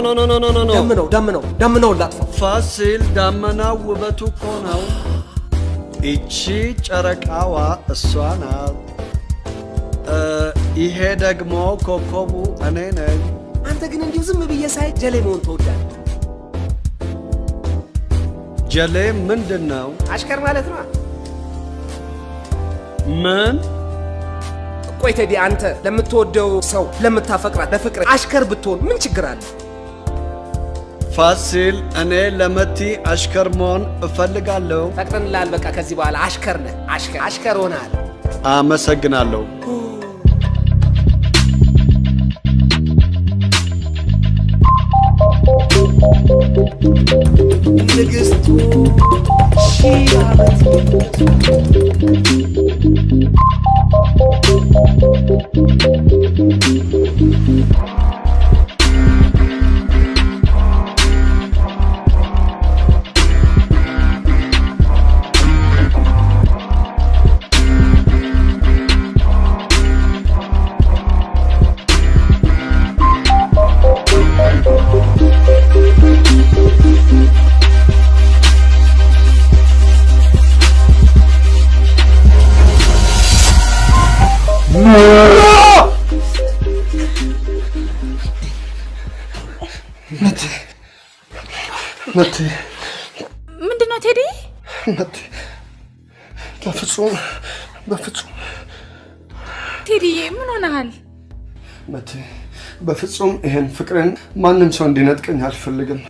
ነው። ደምነው ደምነው ደምነው ላጥፋ። ፋሲል ዳመናው ውበቱ እኮ ነው። ይቺ ጨረቃዋ እሷ ናት። ይሄ ደግሞ ኮከቡ እኔ ነኝ። አንተ ግን እንዲሁ ዝም ብዬ ሳይ ጀሌ መሆን ተወዳል ጀሌ ምንድን ነው? አሽከር ማለት ነው። ምን? ቆይ ቴዲ፣ አንተ ለምትወደው ሰው ለምታፈቅራት ለፍቅር አሽከር ብትሆን ምን ችግር አለ? ፋሲል፣ እኔ ለመቲ አሽከር መሆን እፈልጋለሁ። ፈቅደንልሃል። በቃ ከዚህ በኋላ አሽከር ነህ። አሽከር አሽከር ሆነሃል። አመሰግናለሁ። ንግስቱ ሺህ ዓመት ምንድን ነው ቴዲ? በፍጹም በፍጹም ቴዲዬ ምን ሆነሃል? መቴ በፍጹም ይሄን ፍቅርን ማንም ሰው እንዲነጥቀኝ አልፈልግም።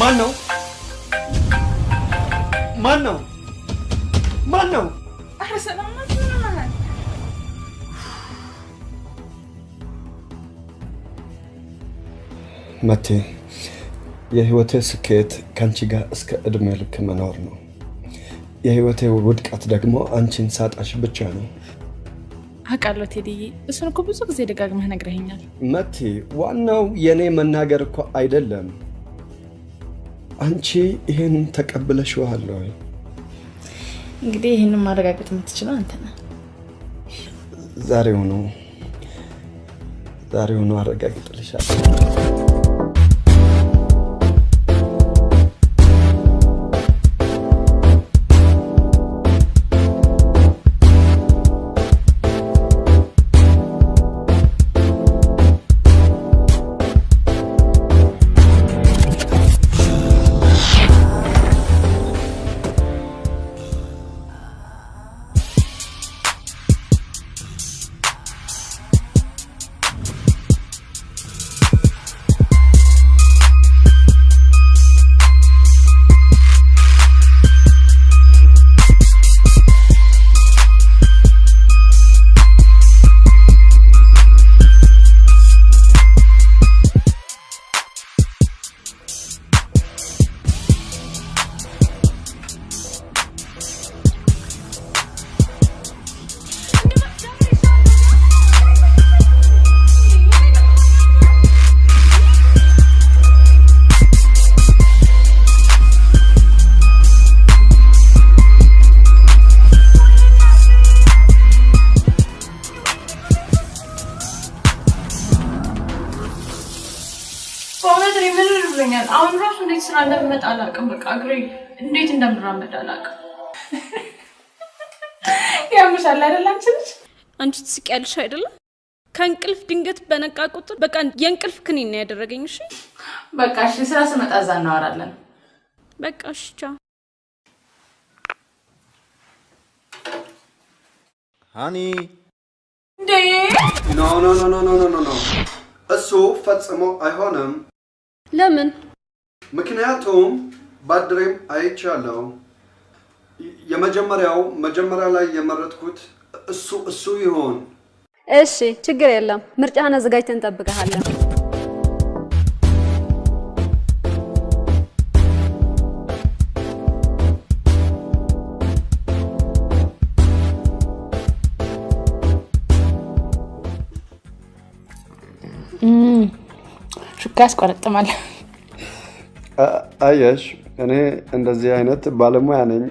ማን ነው? ማን ነው? ማን ነው? ኧረ ሰላም ናት።? መቴ የህይወቴ ስኬት ከአንቺ ጋር እስከ ዕድሜ ልክ መኖር ነው። የህይወቴ ውድቀት ደግሞ አንቺን ሳጣሽ ብቻ ነው። አውቃለሁ ቴዲዬ፣ እሱን እኮ ብዙ ጊዜ ደጋግመህ ነግረኸኛል። መቴ ዋናው የእኔ መናገር እኮ አይደለም። አንቺ ይህን ተቀብለሽዋል ወይ? እንግዲህ ይህንን ማረጋገጥ የምትችለው አንተ ነህ። ዛሬውኑ ዛሬውኑ አረጋግጥልሻለሁ። እንደምመጣ አላውቅም። በቃ እግሬ እንዴት እንደምራመድ አላውቅም። ያምሻል አይደል? አንቺ ልጅ አንቺ ትስቂያለሽ አይደለም? ከእንቅልፍ ድንገት በነቃ ቁጥር በቃ የእንቅልፍ ክኒን ነው ያደረገኝ። እሺ በቃ እሺ፣ ስራ ስመጣ እዛ እናወራለን። በቃ እሺ፣ ቻው honey። እንዴ! ኖ ኖ ኖ ኖ ኖ ኖ፣ እሱ ፈጽሞ አይሆንም። ለምን? ምክንያቱም ባድሬም አይቻለው። የመጀመሪያው መጀመሪያ ላይ የመረጥኩት እሱ እሱ ይሆን። እሺ ችግር የለም። ምርጫህን አዘጋጅተን እንጠብቀሃለን። ሹካ ያስቆረጥማል። አየሽ፣ እኔ እንደዚህ አይነት ባለሙያ ነኝ።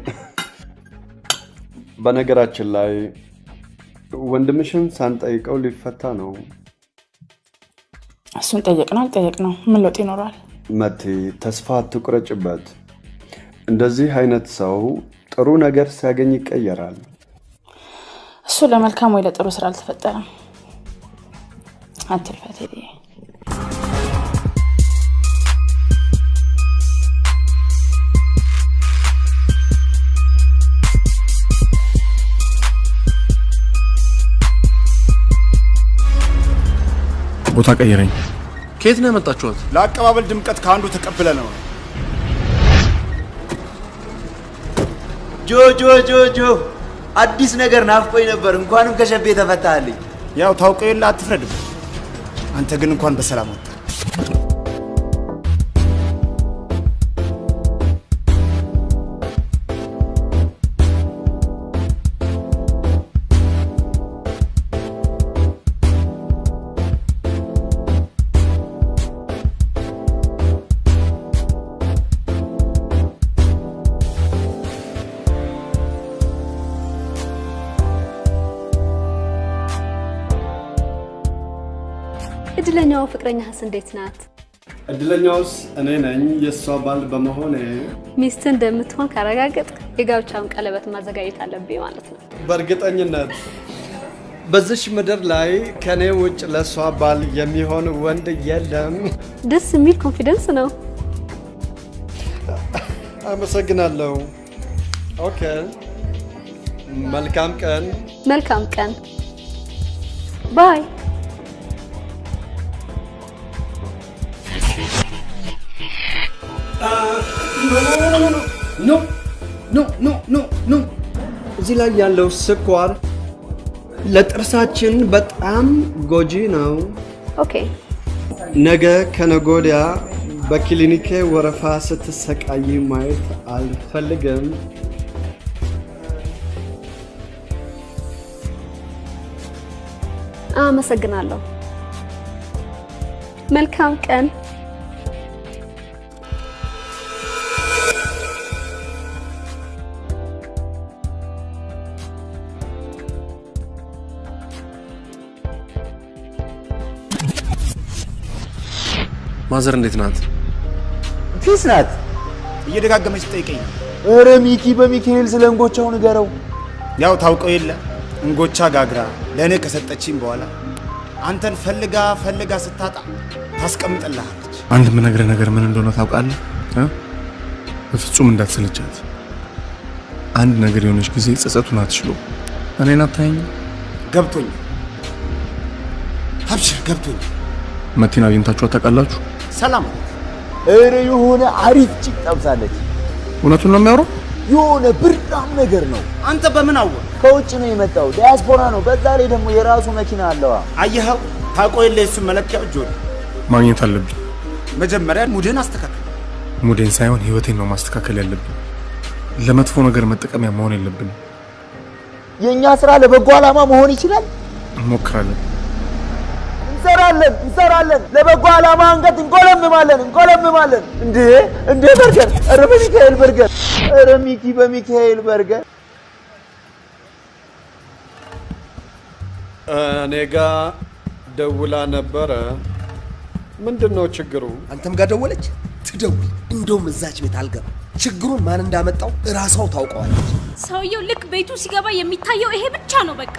በነገራችን ላይ ወንድምሽን ሳንጠይቀው ሊፈታ ነው። እሱን ጠየቅ ነው አልጠየቅ ነው ምን ለውጥ ይኖረዋል? መቴ ተስፋ አትቁረጭበት። እንደዚህ አይነት ሰው ጥሩ ነገር ሲያገኝ ይቀየራል። እሱ ለመልካም ወይ ለጥሩ ስራ አልተፈጠረም። አትልፋ ቦታ ቀይረኝ። ከየት ነው ያመጣችኋት? ለአቀባበል ድምቀት ከአንዱ ተቀብለ ነው። ጆ ጆ ጆ ጆ አዲስ ነገር ናፍቆኝ ነበር። እንኳንም ከሸቤ ተፈታልኝ። ያው ታውቀው የለ አትፍረድበት። አንተ ግን እንኳን በሰላም ወጣ። ፍቅረኛህስ እንዴት ናት? እድለኛውስ እኔ ነኝ የእሷ ባል በመሆኔ። ሚስት እንደምትሆን ካረጋገጥ የጋብቻውን ቀለበት ማዘጋጀት አለብኝ ማለት ነው። በእርግጠኝነት በዚች ምድር ላይ ከኔ ውጭ ለእሷ ባል የሚሆን ወንድ የለም። ደስ የሚል confidence ነው። አመሰግናለሁ። okay፣ መልካም ቀን። መልካም ቀን። ባይ። ኖ ኖ ኖ ኖ ኖ እዚህ ላይ ያለው ስኳር ለጥርሳችን በጣም ጎጂ ነው። okay ነገ ከነገ ወዲያ በክሊኒኬ ወረፋ ስትሰቃይ ማየት አልፈልግም። አመሰግናለሁ። መልካም ቀን። ማዘር እንዴት ናት? ፊስ ናት። እየደጋገመች ትጠይቀኝ ኧረ ሚኪ በሚካኤል ስለ እንጎቻው ንገረው። ያው ታውቀው የለ እንጎቻ ጋግራ ለእኔ ከሰጠችኝ በኋላ አንተን ፈልጋ ፈልጋ ስታጣ ታስቀምጥልሃለች። አንድ የምነግርህ ነገር ምን እንደሆነ ታውቃለህ? እ? በፍጹም እንዳትሰለቻት። አንድ ነገር የሆነች ጊዜ ጸጸቱን አትችሎ እኔን አታየኝም? ገብቶኛል። አብሽር ገብቶኛል። መቲን አግኝታችኋት ታውቃላችሁ? ሰላም ኧረ የሆነ አሪፍ ጭቅ ጠብሳለች። እውነቱን ነው የሚያወራው? የሆነ ብርዳም ነገር ነው። አንተ በምን አወቅ? ከውጭ ነው የመጣው፣ ዲያስፖራ ነው። በዛ ላይ ደግሞ የራሱ መኪና አለዋ። አየኸው? ታውቀው የለ የሱን መለኪያ እጆ ማግኘት አለብኝ። መጀመሪያ ሙድህን አስተካክል። ሙዴን ሳይሆን ህይወቴን ነው ማስተካከል ያለብን። ለመጥፎ ነገር መጠቀሚያ መሆን የለብንም። የእኛ ስራ ለበጎ ዓላማ መሆን ይችላል። እንሞክራለን። እንሰራለን እንሰራለን። ለበጎ ዓላማ አንገት እንቆለምማለን እንቆለምማለን። እንዴ እንዴ በርገር! ኧረ በሚካኤል በርገር! ኧረ ሚኪ በሚካኤል በርገር! እኔ ጋ ደውላ ነበረ። ምንድን ነው ችግሩ? አንተም ጋር ደወለች? ትደውል። እንደውም እዛች ቤት አልገባ። ችግሩን ማን እንዳመጣው እራሷው ታውቀዋለች። ሰውየው ልክ ቤቱ ሲገባ የሚታየው ይሄ ብቻ ነው። በቃ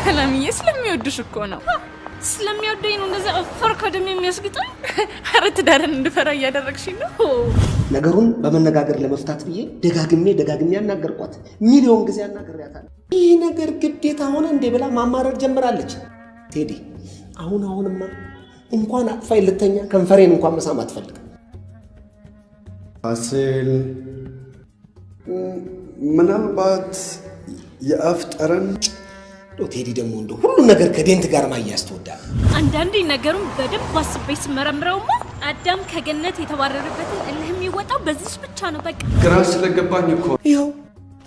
ሰላምዬ ስለሚወድሽ እኮ ነው። ስለሚወደኝ ነው እንደዛ እፈር ከደም የሚያስግጠኝ። ኧረ ትዳርን እንድፈራ እያደረግሽኝ ነው። ነገሩን በመነጋገር ለመፍታት ብዬ ደጋግሜ ደጋግሜ ያናገርኳት ሚሊዮን ጊዜ ያናገርያታለሁ። ይህ ነገር ግዴታ ሆነ እንዴ ብላ ማማረር ጀምራለች። ቴዲ አሁን አሁንማ እንኳን አቅፋይ ልተኛ ከንፈሬን እንኳን መሳም አትፈልግም። ፋሲል ምናልባት የአፍ ጠረን ቴዲ ደግሞ እንደ ሁሉም ነገር ከዴንት ጋር ማያያዝ ትወዳለህ። አንዳንዴ ነገሩን በደንብ አስቤ ስመረምረውማ አዳም ከገነት የተባረረበትን እልህ የሚወጣው በዚች ብቻ ነው። በቃ ግራ ስለገባኝ እኮ ይኸው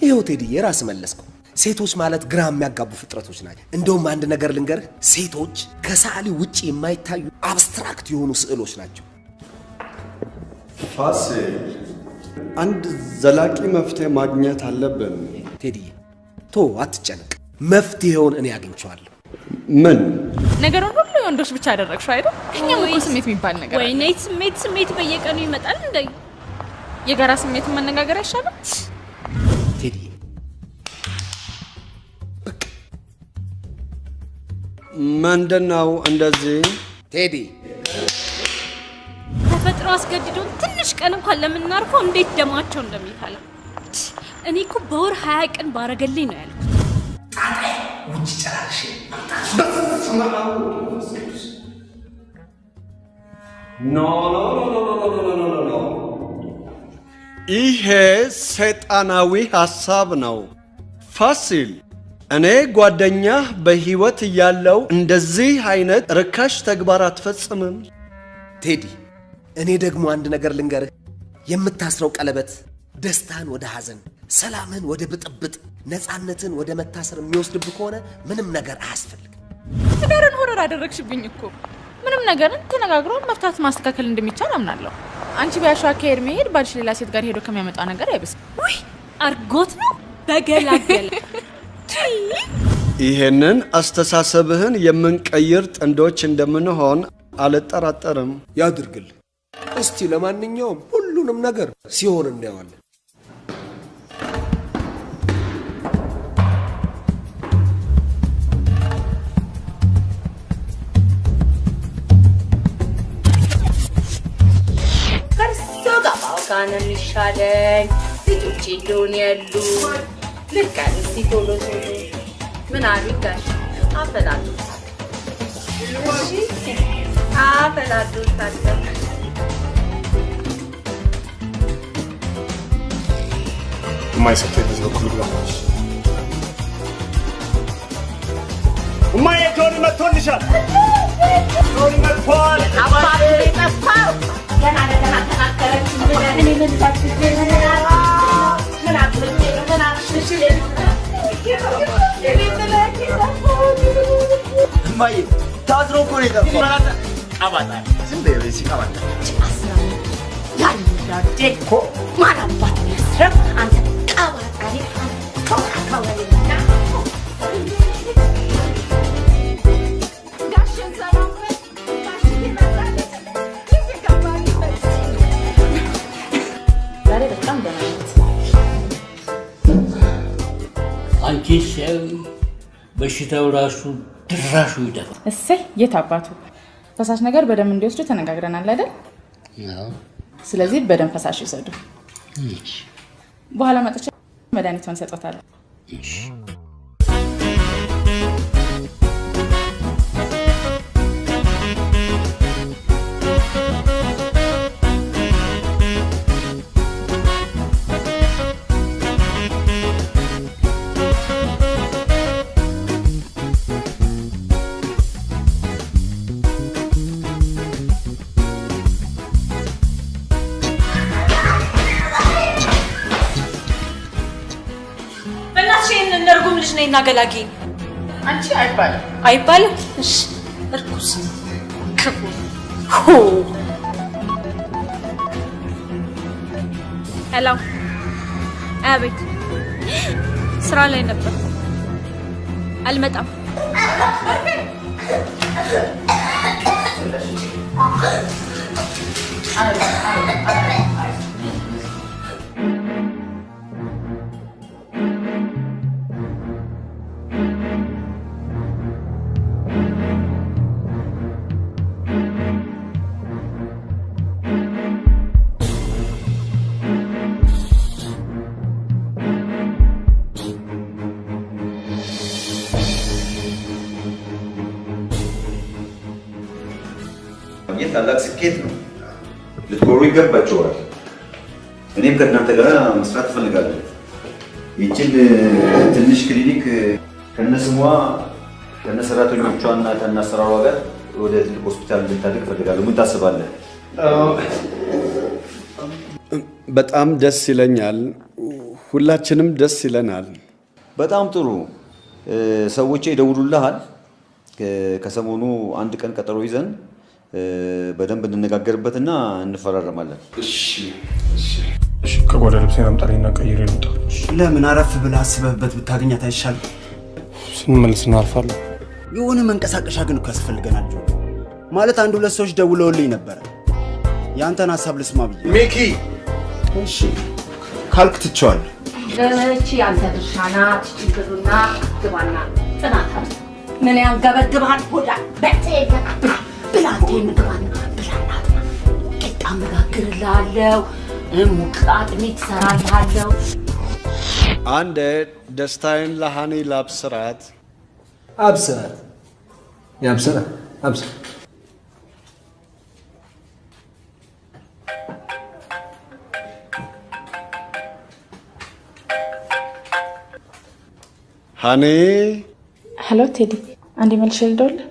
ይኸው ቴዲ የራስ መለስከው። ሴቶች ማለት ግራ የሚያጋቡ ፍጥረቶች ናቸው። እንደውም አንድ ነገር ልንገርህ፣ ሴቶች ከሰዓሊ ውጭ የማይታዩ አብስትራክት የሆኑ ስዕሎች ናቸው። ፋሲል አንድ ዘላቂ መፍትሄ ማግኘት አለብን። ቴዲ ቶ አትጨነቅ። መፍትሄውን እኔ አግኝቼዋለሁ። ምን ነገሩን ሁሉ የወንዶች ብቻ አደረግሽው አይደል? ከኛም እኮ ስሜት የሚባል ነገር አለ። ወይኔ ስሜት ስሜት በየቀኑ ይመጣል እንደ የጋራ ስሜትን መነጋገር አይሻልም? ቴዲ ምንድን ነው እንደዚህ? ቴዲ ተፈጥሮ አስገድዶን ትንሽ ቀን እንኳን ለምናርፈው እንዴት ደማቸው እንደሚፈላ እኔ እኮ በወር ሀያ ቀን ባረገልኝ ነው ያልኩት። ጣጣይ ውጭ ጨራርሽ ኖ ኖ ኖ ኖ ይሄ ሰይጣናዊ ሐሳብ ነው። ፋሲል እኔ ጓደኛህ በሕይወት እያለው እንደዚህ አይነት ርካሽ ተግባር አትፈጽምም። ቴዲ እኔ ደግሞ አንድ ነገር ልንገርህ፣ የምታስረው ቀለበት ደስታን ወደ ሐዘን፣ ሰላምን ወደ ብጥብጥ ነፃነትን ወደ መታሰር የሚወስድብህ ከሆነ ምንም ነገር አያስፈልግም። ትዳርን ሆረር አደረግሽብኝ እኮ። ምንም ነገርን ተነጋግሮ መፍታት ማስተካከል እንደሚቻል አምናለሁ። አንቺ ቢያሸው አካሄድ መሄድ ባልሽ ሌላ ሴት ጋር ሄዶ ከሚያመጣው ነገር አይብስም። ውይ አርጎት ነው በገላገለ ይሄንን አስተሳሰብህን የምንቀይር ጥንዶች እንደምንሆን አልጠራጠርም። ያድርግል። እስቲ ለማንኛውም ሁሉንም ነገር ሲሆን እናየዋለን። እርሳንን ይሻለኝ ልጆቼ እንደሆነ ያሉ ልካ እስቲ ቶሎ ቶሎ። ምን አሉ ጋሽ አፈላሉት አፈላሉት አለ እማዬ በኩል ልግባ። ጆኒ መጥቶልሻል። Ma io, ta troppo ne da fare. Avatar, sempre devi si avatar. Ci passano. Yalla, dekko. Mana bat mesra. Anta avatar. Anta kavra kavra. ሰው በሽታው ራሱ ድራሹ ይደፋል። እሰይ የት አባቱ ፈሳሽ ነገር በደንብ እንዲወስዱ ተነጋግረናል አይደል? ስለዚህ በደንብ ፈሳሽ ይውሰዱ። በኋላ መጥቼ መድኃኒቷን ሰጦታለሁ። ነይና ገላጊ። አንቺ አይባልም አይባልም? እሺ እርኩስ ክፉ ሄሎ፣ አቤት። ስራ ላይ ነበር፣ አልመጣም። ማግኘት ታላቅ ስኬት ነው። ልትኮሩ ይገባቸዋል። እኔም ከእናንተ ጋር መስራት እፈልጋለሁ። ይችን ትንሽ ክሊኒክ ከነስሟ ከነሰራተኞቿ እና ከነአሰራሯ ጋር ወደ ትልቅ ሆስፒታል እንድታድግ እፈልጋለሁ። ምን ታስባለህ? በጣም ደስ ይለኛል። ሁላችንም ደስ ይለናል። በጣም ጥሩ። እ፣ ሰዎቼ ይደውሉልሃል። ከሰሞኑ አንድ ቀን ቀጠሮ ይዘን በደንብ እንነጋገርበትና እንፈራረማለን። ከጓዳ ልብሴን አምጣልኝና ቀይሬ ልውጣ። ለምን አረፍ ብለህ አስበህበት ብታገኛት አይሻልም? ስንመልስ እናርፋለን። የሆነ መንቀሳቀሻ ግን እኮ ያስፈልገናል ጆ። ማለት አንድ ሁለት ሰዎች ደውለውልኝ ነበረ። የአንተን ሀሳብ ልስማ ብዬ። ሚኪ እሺ ካልክ ትቼዋለሁ። እቺ ያንተ ድርሻ ናት። ችግሩና ግባና ጥናት አለ። ምን ያንገበግብሃል? ሆዳ በጤጋ ብላቴን ግባና ብላና ቂጣ መጋግርልሃለሁ፣ ሙቅ አጥሚት እሰራልሃለሁ። አንዴ ደስታዬን ለሃኒ ላብስራት። አብስራት ያብስራ አብስራ ሃኒ ሄሎ ቴዲ፣ አንዴ መልሼ ልደውልልህ።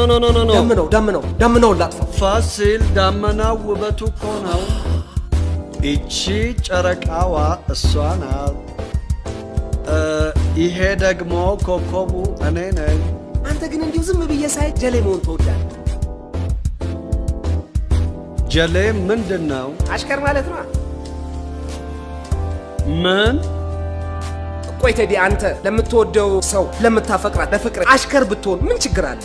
no no no no no ደምነው ደምነው ደምነው ላጥፋ ፋሲል ዳመናው ውበቱ እኮ ነው። ይቺ ጨረቃዋ እሷ ናት። ይሄ ደግሞ ኮከቡ እኔ ነኝ። አንተ ግን እንዲሁ ዝም ብዬ ሳይ ጀሌ መሆን ትወዳለህ። ጀሌ ምንድን ነው? አሽከር ማለት ነው። ምን ቆይ ቴዲ፣ አንተ ለምትወደው ሰው ለምታፈቅራት ለፍቅር አሽከር ብትሆን ምን ችግር አለ?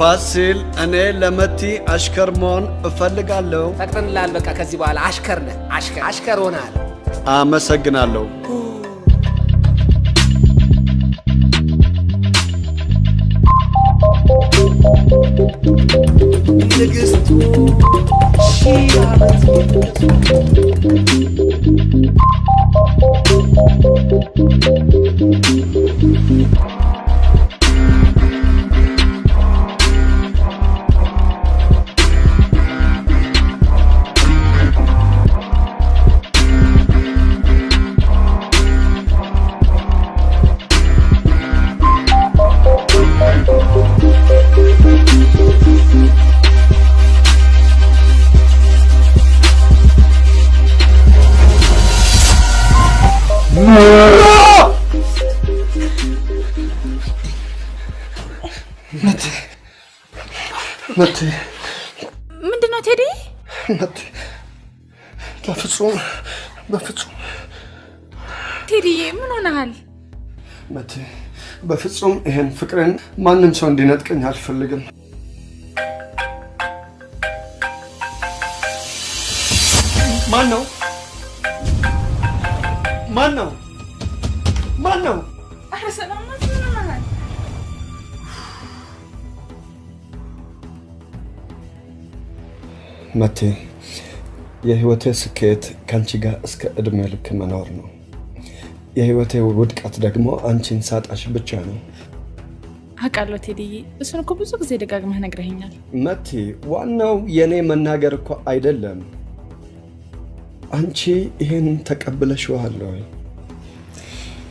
ፋሲል፣ እኔ ለመቲ አሽከር መሆን እፈልጋለሁ። ፈቅደንልሃል። በቃ ከዚህ በኋላ አሽከር ነህ። አሽከር አሽከር ሆነሃል። አመሰግናለሁ። ንግስቱ ሺህ ዓመት መቴ ምንድን ነው ቴዲ? መቴ በፍጹም በፍጹም ቴዲዬ ምን ሆነሃል? መቴ በፍጹም ይሄን ፍቅርን ማንም ሰው እንዲነጥቀኝ አልፈልግም። ማን ነው? ማን ነው? ማን ነው? መቴ የህይወቴ ስኬት ከአንቺ ጋር እስከ እድሜ ልክ መኖር ነው። የህይወቴ ውድቀት ደግሞ አንቺን ሳጣሽ ብቻ ነው። አውቃለሁ ቴዲዬ፣ እሱን እኮ ብዙ ጊዜ ደጋግመህ ነግረኸኛል። መቲ፣ ዋናው የኔ መናገር እኮ አይደለም። አንቺ ይሄን ተቀብለሽዋል ወይ?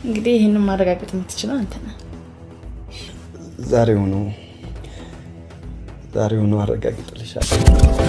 እንግዲህ ይህንን ማረጋገጥ የምትችለው አንተ ነህ። ዛሬውኑ ዛሬውኑ አረጋግጥልሻለሁ።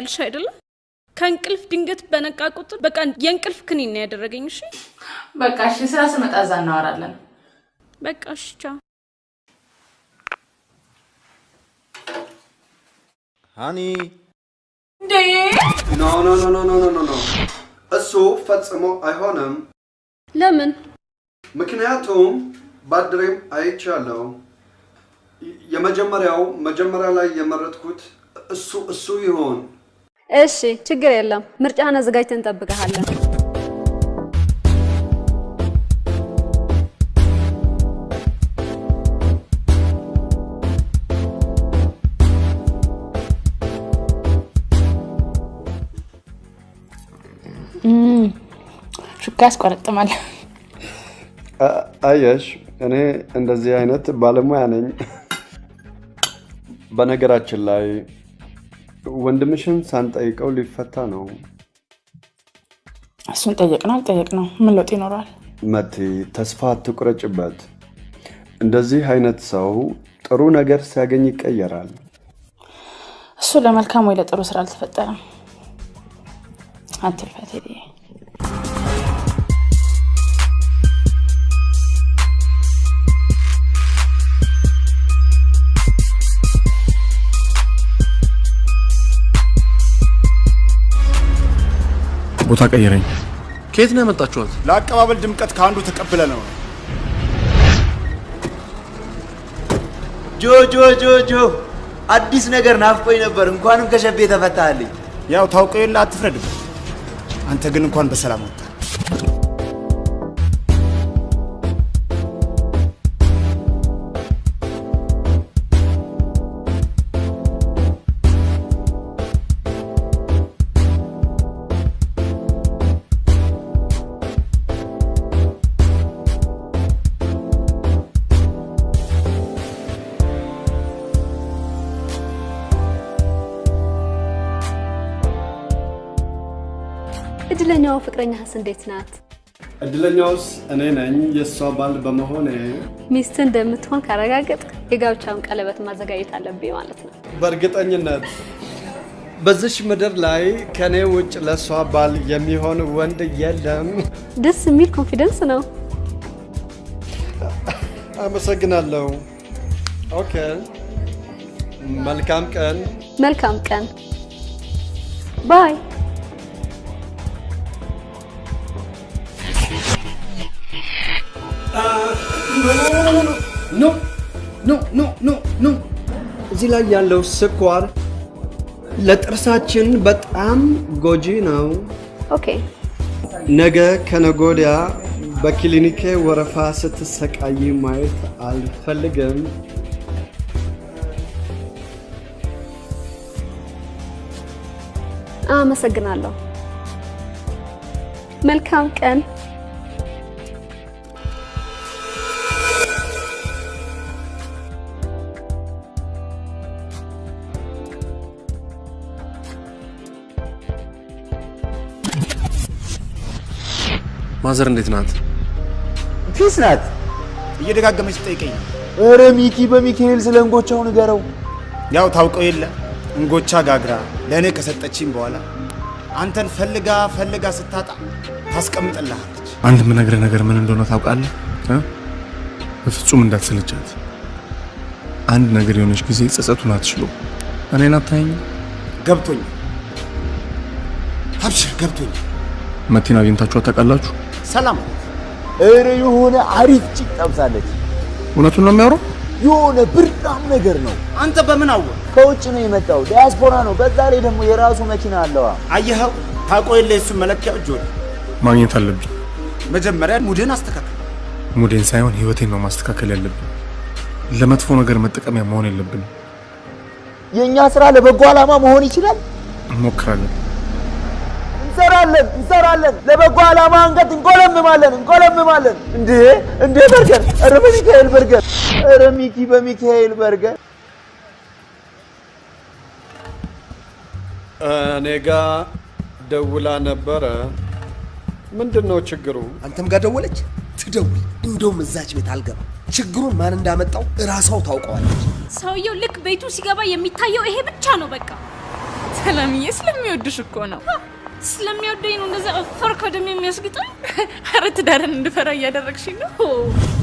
ታውቂያለሽ አይደለም? ከእንቅልፍ ድንገት በነቃ ቁጥር በቃ የእንቅልፍ ክኒን ነው ያደረገኝ። እሺ በቃ እሺ፣ ስራ ስመጣ እዛ እናወራለን። በቃ እሺ፣ ቻው honey። እንዴ! ኖ ኖ ኖ ኖ ኖ ኖ ኖ፣ እሱ ፈጽሞ አይሆንም። ለምን? ምክንያቱም ባድሬም አይቻለሁ። የመጀመሪያው መጀመሪያ ላይ የመረጥኩት እሱ እሱ ይሆን እሺ ችግር የለም። ምርጫህን አዘጋጅተን እንጠብቀሃለን። ሹካ ያስቆረጥማል። አየሽ፣ እኔ እንደዚህ አይነት ባለሙያ ነኝ። በነገራችን ላይ ወንድምሽን ሳንጠይቀው ሊፈታ ነው። እሱን ጠየቅ ነው አልጠየቅ ነው ምን ለውጥ ይኖረዋል? መቲ፣ ተስፋ አትቁረጭበት። እንደዚህ አይነት ሰው ጥሩ ነገር ሲያገኝ ይቀየራል። እሱ ለመልካም ወይ ለጥሩ ስራ አልተፈጠረም። አትልፋ ቦታ ቀይረኝ። ከየት ነው ያመጣችኋት? ለአቀባበል ድምቀት ከአንዱ ተቀብለ ነው። ጆ ጆ ጆ ጆ አዲስ ነገር ናፍቆኝ ነበር። እንኳንም ከሸቤ ተፈታልኝ። ያው ታውቀው የለ አትፍረድበት። አንተ ግን እንኳን በሰላም ወጣ። ፍቅረኛህስ እንዴት ናት? እድለኛውስ እኔ ነኝ የእሷ ባል በመሆኔ። ሚስት እንደምትሆን ካረጋገጥ የጋብቻውን ቀለበት ማዘጋጀት አለብኝ ማለት ነው። በእርግጠኝነት በዚች ምድር ላይ ከኔ ውጭ ለእሷ ባል የሚሆን ወንድ የለም። ደስ የሚል confidence ነው። አመሰግናለሁ። okay፣ መልካም ቀን። መልካም ቀን። ባይ። ኖ ኖ ኖ ኖ ኖ እዚህ ላይ ያለው ስኳር ለጥርሳችን በጣም ጎጂ ነው። okay ነገ ከነገ ወዲያ በክሊኒኬ ወረፋ ስትሰቃይ ማየት አልፈልግም። አመሰግናለሁ። መልካም ቀን። ማዘር እንዴት ናት? ፊስ ናት። እየደጋገመች ትጠይቀኝ ነው። ኧረ ሚኪ በሚካኤል ስለ እንጎቻው ንገረው። ያው ታውቀው የለ እንጎቻ ጋግራ ለእኔ ከሰጠችኝ በኋላ አንተን ፈልጋ ፈልጋ ስታጣ ታስቀምጥልሃለች። አንድ የምነግርህ ነገር ምን እንደሆነ ታውቃለህ? እ? በፍጹም እንዳትሰለቻት። አንድ ነገር የሆነች ጊዜ ጸጸቱን አትችሎ እኔን አታየኝም? ገብቶኛል። አብሽር ገብቶኛል። መቲን አግኝታችኋት ታውቃላችሁ? ሰላም ኧረ የሆነ አሪፍ ጭቅ ጠብሳለች። እውነቱን ነው የሚያወራው? የሆነ ብርዳም ነገር ነው። አንተ በምን አወቅ? ከውጭ ነው የመጣው፣ ዲያስፖራ ነው። በዛ ላይ ደግሞ የራሱ መኪና አለዋ። አየኸው? ታውቀው የለ የሱን መለኪያ እጅ ወደ ማግኘት አለብኝ። መጀመሪያ ሙድህን አስተካክል። ሙዴን ሳይሆን ህይወቴን ነው ማስተካከል ያለብን። ለመጥፎ ነገር መጠቀሚያ መሆን የለብንም። የእኛ ስራ ለበጎ ዓላማ መሆን ይችላል። እንሞክራለን። እንሰራለን እንሰራለን። ለበጎ ዓላማ አንገት እንቆለምማለን እንቆለምማለን። እንዴ እንዴ በርገር! ኧረ በሚካኤል በርገር! ኧረ ሚኪ በሚካኤል በርገር! እኔ ጋ ደውላ ነበረ። ምንድን ነው ችግሩ? አንተም ጋር ደወለች? ትደውል። እንደውም እዛች ቤት አልገባ። ችግሩን ማን እንዳመጣው እራሷው ታውቀዋለች። ሰውየው ልክ ቤቱ ሲገባ የሚታየው ይሄ ብቻ ነው። በቃ ሰላምዬ ስለሚወድሽ እኮ ነው። ስለሚወደኝ ነው እንደዛ እፈር ከደም የሚያስግጠኝ። ኧረ ትዳርን እንድፈራ እያደረግሽኝ ነው።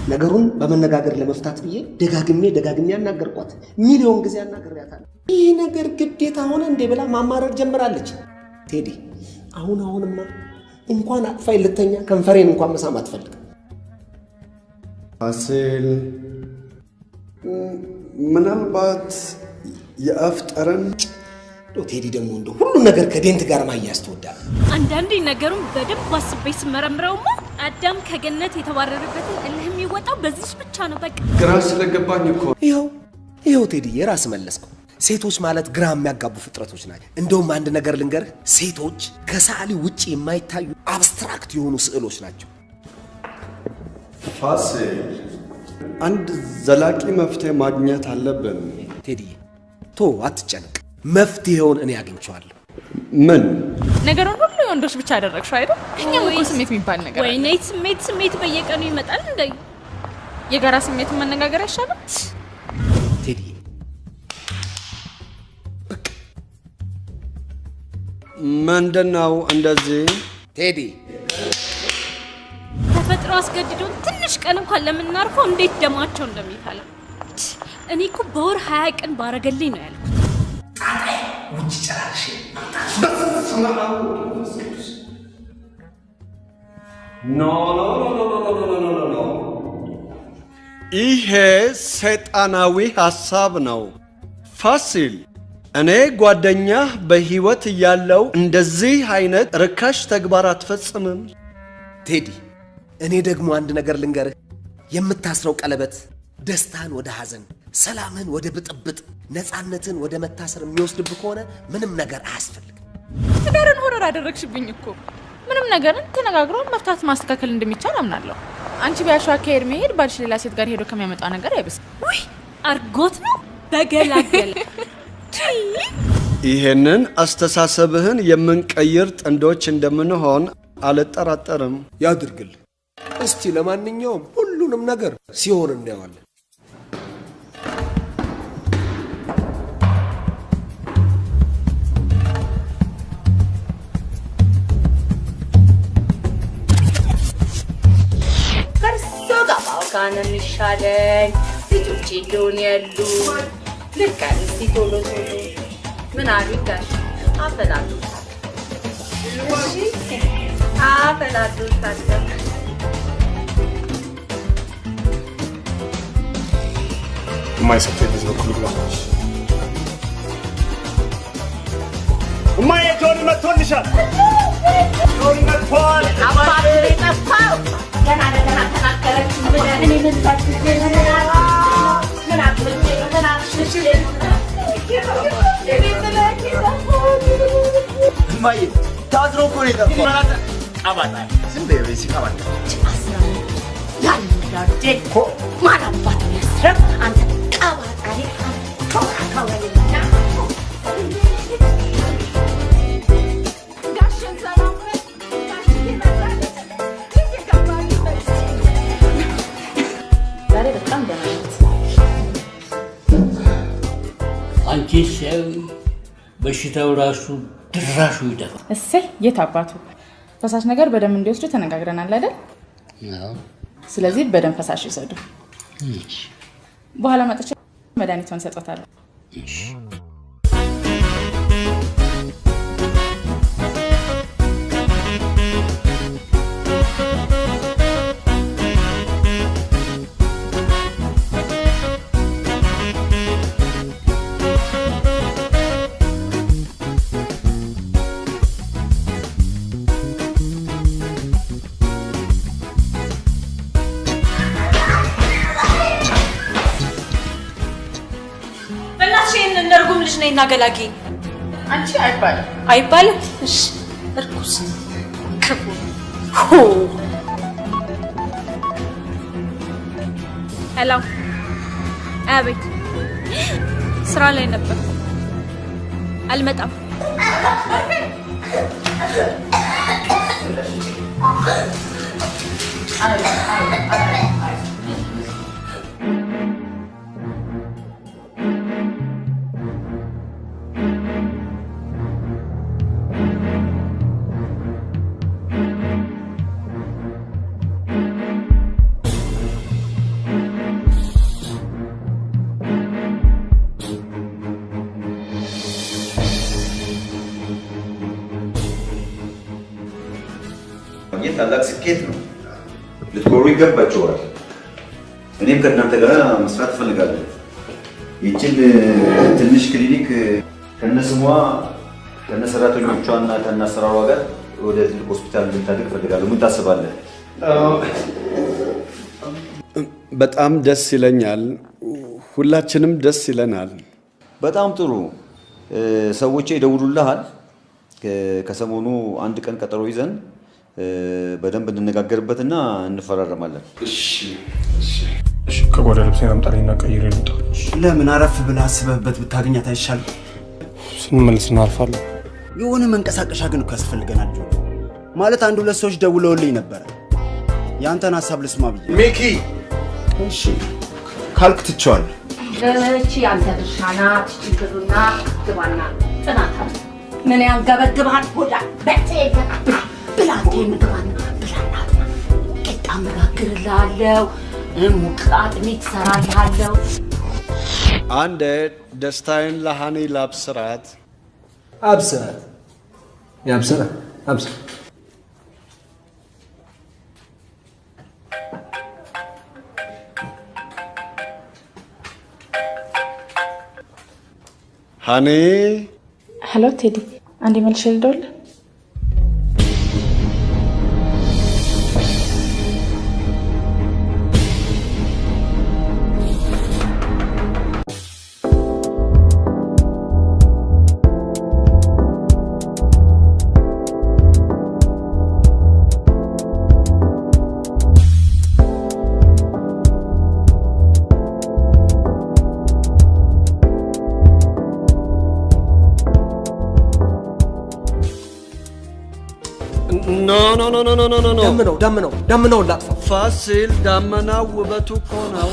ነገሩን በመነጋገር ለመፍታት ብዬ ደጋግሜ ደጋግሜ ያናገርኳት፣ ሚሊዮን ጊዜ አናግሬያታለሁ። ይህ ነገር ግዴታ ሆነ እንዴ ብላ ማማረር ጀምራለች። ቴዲ አሁን አሁንማ እንኳን አቅፋይ ልተኛ ከንፈሬን እንኳን መሳም አትፈልግም። ፋሲል ምናልባት የአፍ ጠረን ቴዲ ደግሞ እንደ ሁሉ ነገር ከዴንት ጋር ማያያዝ ትወዳለህ። አንዳንዴ ነገሩን በደንብ አስቤ ስመረምረውማ አዳም ከገነት የተባረረበትን እልህ የሚወጣው በዚች ብቻ ነው። በቃ ግራ ስለገባኝ እኮ ይኸው ይኸው ቴዲዬ ራስ መለስከው። ሴቶች ማለት ግራ የሚያጋቡ ፍጥረቶች ናቸው። እንደውም አንድ ነገር ልንገርህ፣ ሴቶች ከሰዓሊ ውጭ የማይታዩ አብስትራክት የሆኑ ስዕሎች ናቸው። ፋሲል አንድ ዘላቂ መፍትሄ ማግኘት አለብን። ቴዲዬ ቶ አትጨነቅ፣ መፍትሄውን እኔ አግኝቼዋለሁ። ምን ነገሩን ሁሉ የወንዶች ብቻ አደረግሽው አይደል? እኛም እኮ ስሜት የሚባል ነገር አለ። ወይኔ ስሜት ስሜት በየቀኑ ይመጣል እንደ የጋራ ስሜትን መነጋገር አይሻልም? ቴዲዬ ምንድን ነው እንደዚህ? ቴዲ ተፈጥሮ አስገድዶን ትንሽ ቀን እንኳን ለምናርፈው እንዴት ደማቸው እንደሚፈላ እኔ እኮ በወር ሀያ ቀን ባረገልኝ ነው ያልኩት። ጣጣይ ውጭ ጨራርሽ ይሄ ሰይጣናዊ ሐሳብ ነው። ፋሲል እኔ ጓደኛህ በህይወት እያለው እንደዚህ አይነት ርካሽ ተግባር አትፈጽምም። ቴዲ እኔ ደግሞ አንድ ነገር ልንገርህ፣ የምታስረው ቀለበት ደስታን ወደ ሐዘን ሰላምን ወደ ብጥብጥ፣ ነፃነትን ወደ መታሰር የሚወስድብህ ከሆነ ምንም ነገር አያስፈልግም። ትዳርን ሆረር አደረግሽብኝ እኮ። ምንም ነገርን ተነጋግሮ መፍታት ማስተካከል እንደሚቻል አምናለሁ። አንቺ ቢያሸዋ ከሄድ መሄድ ባልሽ ሌላ ሴት ጋር ሄዶ ከሚያመጣው ነገር አይብስም። ውይ አርጎት ነው በገላገለ ይሄንን አስተሳሰብህን የምንቀይር ጥንዶች እንደምንሆን አልጠራጠርም። ያድርግል። እስቲ ለማንኛውም ሁሉንም ነገር ሲሆን እናየዋለን። ነው የሚሻለኝ። ልጆቼ እንደሆነ ያሉ ልክ እስቲ ቶሎ ቶሎ ምን አሉ ጋሽ አፈላሉታል። አፈላሉታል። የማይሰጠኝ በዚህ በኩል ግባ። እማዬ ጆን መጥቶልሻል። ጆን መጥቷል። አባት የጠፋው ገና ለገና ተናገረች አንተ ቀባጣ ተወራ ተወራ አንቺ ሰው በሽታው ራሱ ድራሹ ይደፋል። እሰይ የት አባቱ ፈሳሽ ነገር በደንብ እንዲወስዱ ተነጋግረናል አይደል? አዎ። ስለዚህ በደንብ ፈሳሽ ይውሰዱ። በኋላ መጥቼ መድኃኒቷን ሰጦታለሁ። ነይና ገላጊ። አንቺ አይባልም አይባልም? እሺ እርኩስ ክፉ ሄሎ፣ አቤት። ስራ ላይ ነበር፣ አልመጣም። ማግኘት ታላቅ ስኬት ነው። ልትኮሩ ይገባቸዋል። እኔም ከእናንተ ጋር መስራት እፈልጋለሁ። ይችን ትንሽ ክሊኒክ ከነስሟ ከነሰራተኞቿ እና ከነአሰራሯ ጋር ወደ ትልቅ ሆስፒታል እንድታድግ እፈልጋለሁ። ምን ታስባለህ? በጣም ደስ ይለኛል። ሁላችንም ደስ ይለናል። በጣም ጥሩ። እ፣ ሰዎቼ ይደውሉልሃል። ከሰሞኑ አንድ ቀን ቀጠሮ ይዘን በደንብ እንነጋገርበትና እንፈራረማለን። ከጓዳ ልብሴን አምጣልኝና ቀይሬ ልምጣ። ለምን አረፍ ብለህ አስበህበት ብታገኛት አይሻልም? ስንመለስ እናርፋለን። የሆነ መንቀሳቀሻ ግን እኮ ያስፈልገናል ማለት አንድ ሁለት ሰዎች ደውለውልኝ ነበረ። የአንተን ሀሳብ ልስማ ብዬ። ሚኪ እሺ ካልክ ትቼዋለሁ። እቺ አንተ ድርሻ ናት። ችግሩና ግባና ጥናት አለ። ምን ያንገበግብሃል? ሆዳ በቴ ብላቴ ምግባና ብላና ቂጣ መጋግርልሃለሁ፣ ሙቅ አጥሚት እሰራልሃለሁ። አንዴ ደስታዬን ለሃኒ ላብስራት። አብስራት ያብስራ አብስራ ሃኒ ሄሎ ቴዲ፣ አንዴ መልሼ ልደውልልህ። no ደምነው ደምነው ደምነውን ላጥፋ። ፋሲል ዳመናው ውበቱ እኮ ነው።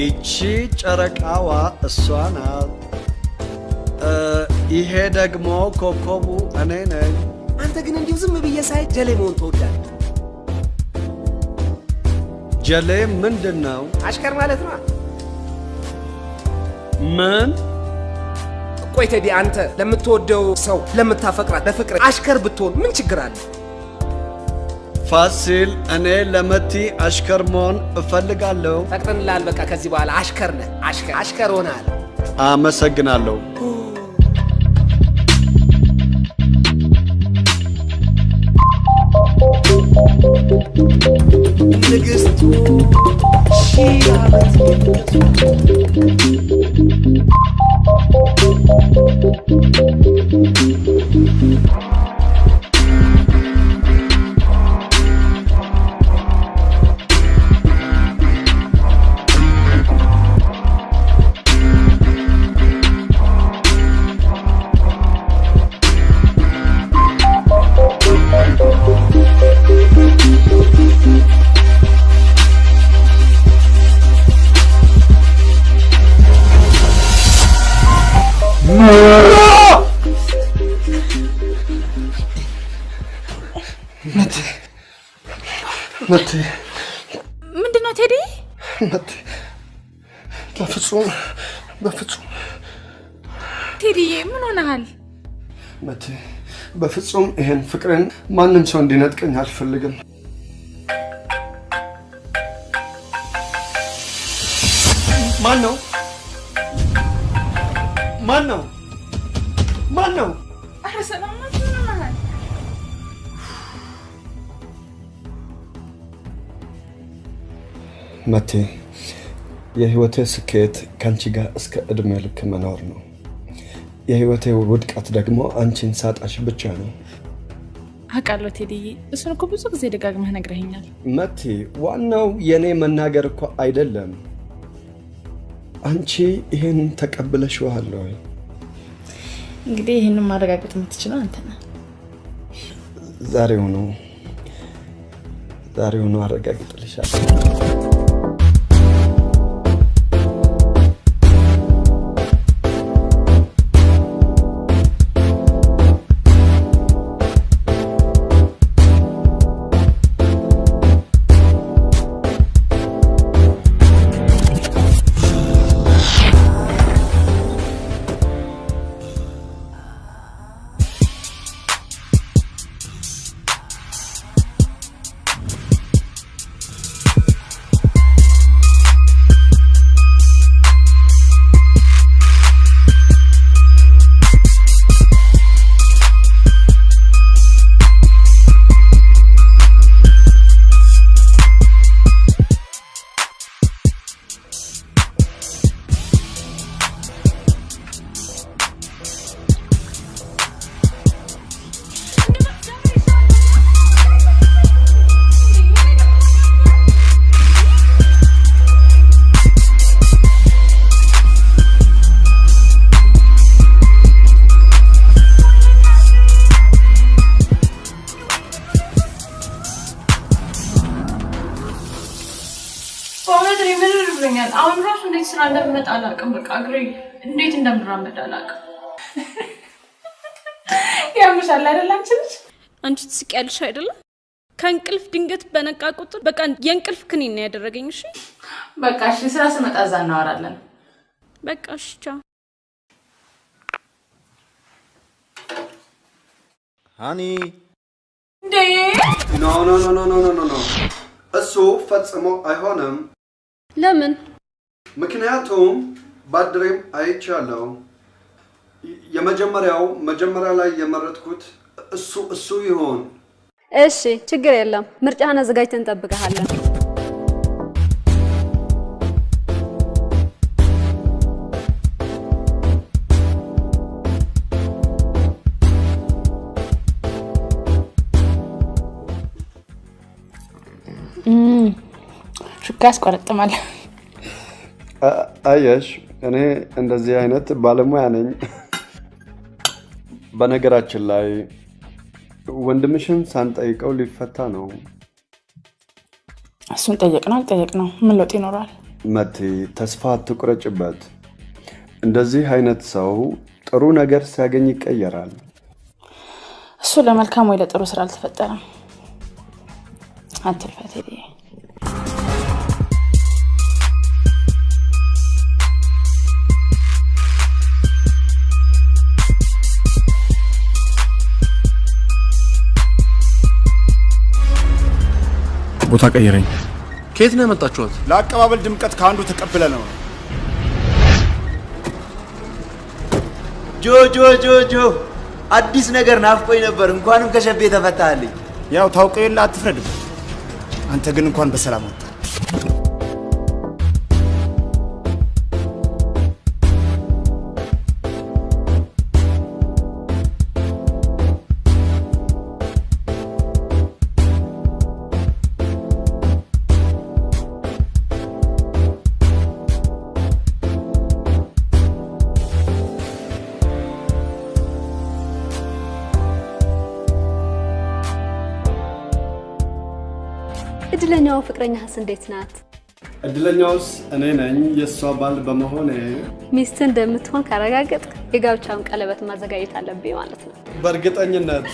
ይቺ ጨረቃዋ እሷ ናት። ይሄ ደግሞ ኮከቡ እኔ ነኝ። አንተ ግን እንዲሁ ዝም ብዬ ሳይ ጀሌ መሆን ትወዳለህ። ጀሌ ምንድን ነው? አሽከር ማለት ነው። ምን? ቆይ ቴዲ፣ አንተ ለምትወደው ሰው ለምታፈቅራት ለፍቅር አሽከር ብትሆን ምን ችግር አለ? ፋሲል እኔ ለመቲ አሽከር መሆን እፈልጋለሁ። ፈቅደንልሃል። በቃ ከዚህ በኋላ አሽከር ነህ። አሽከር አሽከር ሆነሃል። አመሰግናለሁ። ንግስቱ ሺህ ዓመት መቴ ምንድን ነው ቴዲ? መቴ በፍጹም በፍጹም ቴዲዬ ምን ሆነሃል? መቴ በፍጹም ይሄን ፍቅርን ማንም ሰው እንዲነጥቀኝ አልፈልግም። መቴ የህይወቴ ስኬት ከአንቺ ጋር እስከ እድሜ ልክ መኖር ነው። የህይወቴ ውድቀት ደግሞ አንቺን ሳጣሽ ብቻ ነው። አውቃለሁ ቴዲዬ፣ እሱን እኮ ብዙ ጊዜ ደጋግመህ ነግረኸኛል። መቲ፣ ዋናው የኔ መናገር እኮ አይደለም። አንቺ ይሄን ተቀብለሽዋል ወይ? እንግዲህ ይህንን ማረጋገጥ የምትችለው አንተ ነህ። ዛሬውኑ ዛሬውኑ አረጋግጥልሻለሁ። አሁን ራሱ እንዴት ስራ እንደምመጣ አላውቅም። በቃ እግሬ እንዴት እንደምራመድ አላውቅም። ያምሻል አይደል? አንቺ ልጅ አንቺ ትስቂያለሽ አይደለም? ከእንቅልፍ ድንገት በነቃ ቁጥር በቃ የእንቅልፍ ክኒን ነው ያደረገኝ። እሺ በቃ እሺ፣ ስራ ስመጣ እዛ እናወራለን። በቃ እሺ፣ ቻው honey። እንዴ! no no no no no no፣ እሱ ፈጽሞ አይሆንም። ለምን? ምክንያቱም ባድሬም አይቻለሁ። የመጀመሪያው መጀመሪያ ላይ የመረጥኩት እሱ እሱ ይሆን። እሺ ችግር የለም። ምርጫህን አዘጋጅተን እንጠብቀሃለን። ሹካ ያስቆረጥማል። አየሽ፣ እኔ እንደዚህ አይነት ባለሙያ ነኝ። በነገራችን ላይ ወንድምሽን ሳንጠይቀው ሊፈታ ነው። እሱን ጠየቅ ነው አልጠየቅ ነው ምን ለውጥ ይኖረዋል? መቲ፣ ተስፋ አትቁረጭበት። እንደዚህ አይነት ሰው ጥሩ ነገር ሲያገኝ ይቀየራል። እሱ ለመልካም ወይ ለጥሩ ስራ አልተፈጠረም። አትልፈት ቦታ ቀይረኝ። ከየት ነው ያመጣችኋት? ለአቀባበል ድምቀት ከአንዱ ተቀብለ ነው። ጆ ጆ ጆ ጆ አዲስ ነገር ናፍቆኝ ነበር። እንኳንም ከሸቤ ተፈታልኝ። ያው ታውቀው የለ አትፍረድበት። አንተ ግን እንኳን በሰላም ወጣ። ፍቅረኛህስ እንዴት ናት? እድለኛውስ እኔ ነኝ የእሷ ባል በመሆኔ። ሚስት እንደምትሆን ካረጋገጥ የጋብቻውን ቀለበት ማዘጋጀት አለብኝ ማለት ነው። በእርግጠኝነት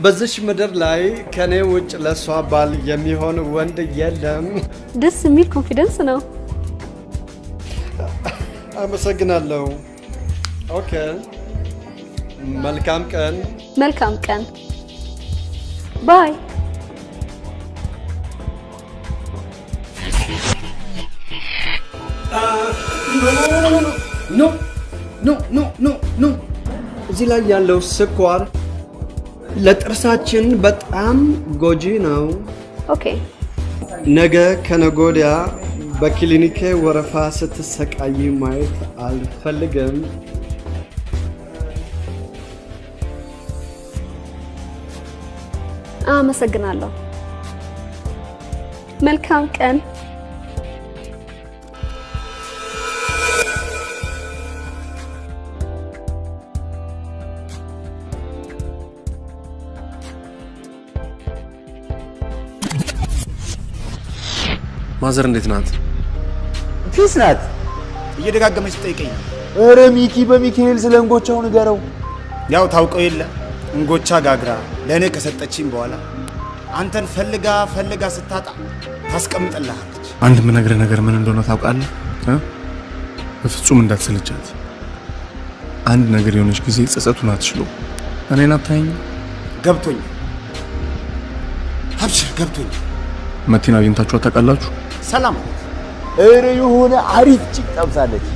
በዚች ምድር ላይ ከኔ ውጭ ለእሷ ባል የሚሆን ወንድ የለም። ደስ የሚል confidence ነው። አመሰግናለሁ። okay፣ መልካም ቀን። መልካም ቀን። ባይ። ኖ ኖ ኖ ኖ ኖ እዚህ ላይ ያለው ስኳር ለጥርሳችን በጣም ጎጂ ነው። okay ነገ ከነገ ወዲያ በክሊኒኬ ወረፋ ስትሰቃይ ማየት አልፈልግም። አመሰግናለሁ። መልካም ቀን። mother እንዴት ናት? peace ናት። እየደጋገመች ትጠይቀኝ ነው። ኧረ ሚኪ በሚካኤል ስለ እንጎቻው ንገረው። ያው ታውቀው የለ እንጎቻ ጋግራ ለእኔ ከሰጠችኝ በኋላ አንተን ፈልጋ ፈልጋ ስታጣ ታስቀምጥልሃለች። አንድ የምነግርህ ነገር ምን እንደሆነ ታውቃለህ? እ? በፍጹም እንዳትሰለቻት። አንድ ነገር የሆነች ጊዜ ጸጸቱን አትችሎ እኔን አታየኝ። ገብቶኛል፣ አብሽር ገብቶኛል። መቲን አግኝታችኋት ታውቃላችሁ? ሰላም ኧረ የሆነ አሪፍ ጭቅ ጠብሳለች።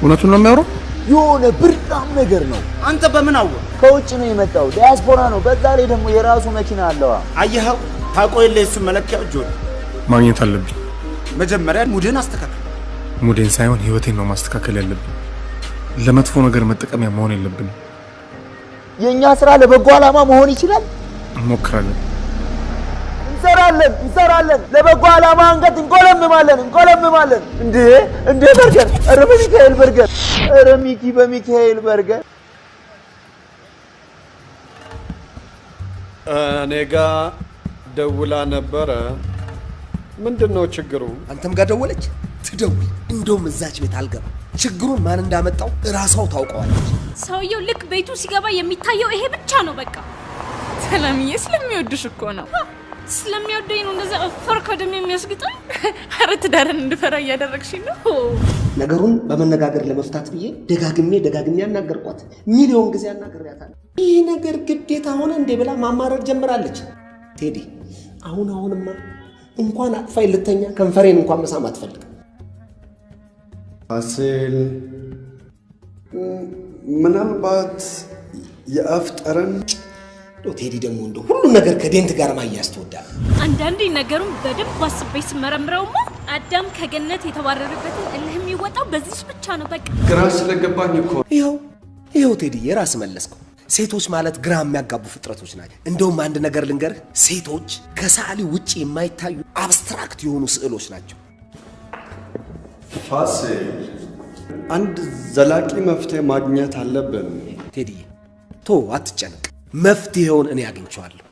እውነቱን ነው የሚያወራው? የሆነ ብርጣም ነገር ነው። አንተ በምን አወቅ? ከውጭ ነው የመጣው፣ ዲያስፖራ ነው። በዛ ላይ ደግሞ የራሱ መኪና አለዋ። አየኸው፣ ታውቀው የለ የሱን መለኪያ እጆ ማግኘት አለብኝ። መጀመሪያ ሙድህን አስተካክል። ሙዴን ሳይሆን ህይወቴን ነው ማስተካከል ያለብን። ለመጥፎ ነገር መጠቀሚያ መሆን የለብንም። የእኛ ስራ ለበጎ ዓላማ መሆን ይችላል። እንሞክራለን። እንሰራለን እንሰራለን። ለበጎ ዓላማ አንገት እንቆለምማለን እንቆለምማለን። እንዴ እንዴ በርገር! ኧረ በሚካኤል በርገር! ኧረ ሚኪ በሚካኤል በርገር! እኔ ጋ ደውላ ነበረ። ምንድን ነው ችግሩ? አንተም ጋር ደወለች? ትደውል። እንደውም እዛች ቤት አልገባም። ችግሩን ማን እንዳመጣው እራሷው ታውቀዋለች። ሰውየው ልክ ቤቱ ሲገባ የሚታየው ይሄ ብቻ ነው። በቃ ሰላምዬ ስለሚወድሽ እኮ ነው። ስለሚወደኝ ነው እንደዛ እፈር ከደም የሚያስግጠኝ። ኧረ ትዳርን እንድፈራ እያደረግሽኝ ነው። ነገሩን በመነጋገር ለመፍታት ብዬ ደጋግሜ ደጋግሜ ያናገርኳት፣ ሚሊዮን ጊዜ አናግሬያታለሁ። ይህ ነገር ግዴታ ሆነ እንዴ ብላ ማማረር ጀምራለች። ቴዲ አሁን አሁንማ እንኳን አቅፋይ ልተኛ ከንፈሬን እንኳን መሳም አትፈልግም። ፋሲል ምናልባት የአፍ ጠረን ቴዲ ደግሞ እንደ ሁሉም ነገር ከዴንት ጋር ማያያዝ ትወዳለህ። አንዳንዴ ነገሩን በደንብ አስቤ ስመረምረውማ አዳም ከገነት የተባረረበትን እልህ የሚወጣው በዚህ ብቻ ነው። በቃ ግራ ስለገባኝ እኮ ይኸው ይኸው ቴዲ የራስ መለስከው። ሴቶች ማለት ግራ የሚያጋቡ ፍጥረቶች ናቸው። እንደውም አንድ ነገር ልንገርህ፣ ሴቶች ከሰዓሊ ውጭ የማይታዩ አብስትራክት የሆኑ ስዕሎች ናቸው። ፋሲል አንድ ዘላቂ መፍትሄ ማግኘት አለብን። ቴዲዬ ቶ አትጨነቅ፣ መፍትሄውን እኔ አግኝቼዋለሁ።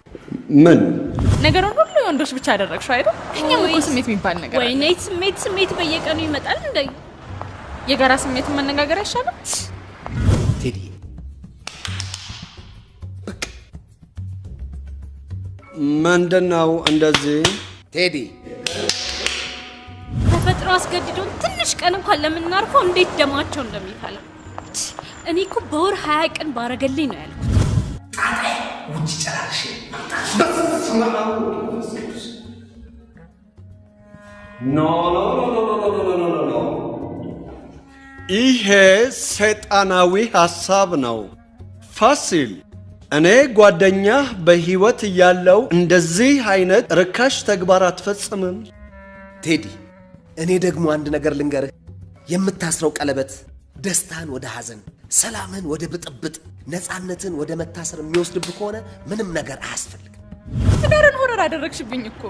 ምን ነገሩን ሁሉ የወንዶች ብቻ አደረግሽው አይደል? እኛም እኮ ስሜት የሚባል ነገር አለ። ወይኔ ስሜት ስሜት በየቀኑ ይመጣል እንደ የጋራ ስሜትን መነጋገር አይሻልም? ቴዲዬ ምንድን ነው እንደዚህ? ቴዲ ተፈጥሮ አስገድዶን ትንሽ ቀን እንኳን ለምናርፈው እንዴት ደማቸው እንደሚፈላ እኔ እኮ በወር ሀያ ቀን ባረገልኝ ነው ያልኩት። ውጭ ጨራርሽ ይሄ ሰይጣናዊ ሐሳብ ነው። ፋሲል እኔ ጓደኛህ በሕይወት እያለው እንደዚህ አይነት ርካሽ ተግባር አትፈጽምም። ቴዲ እኔ ደግሞ አንድ ነገር ልንገርህ፣ የምታስረው ቀለበት ደስታን ወደ ሐዘን፣ ሰላምን ወደ ብጥብጥ፣ ነፃነትን ወደ መታሰር የሚወስድብህ ከሆነ ምንም ነገር አያስፈልግም። ትዳርን ሆረር አደረግሽብኝ እኮ።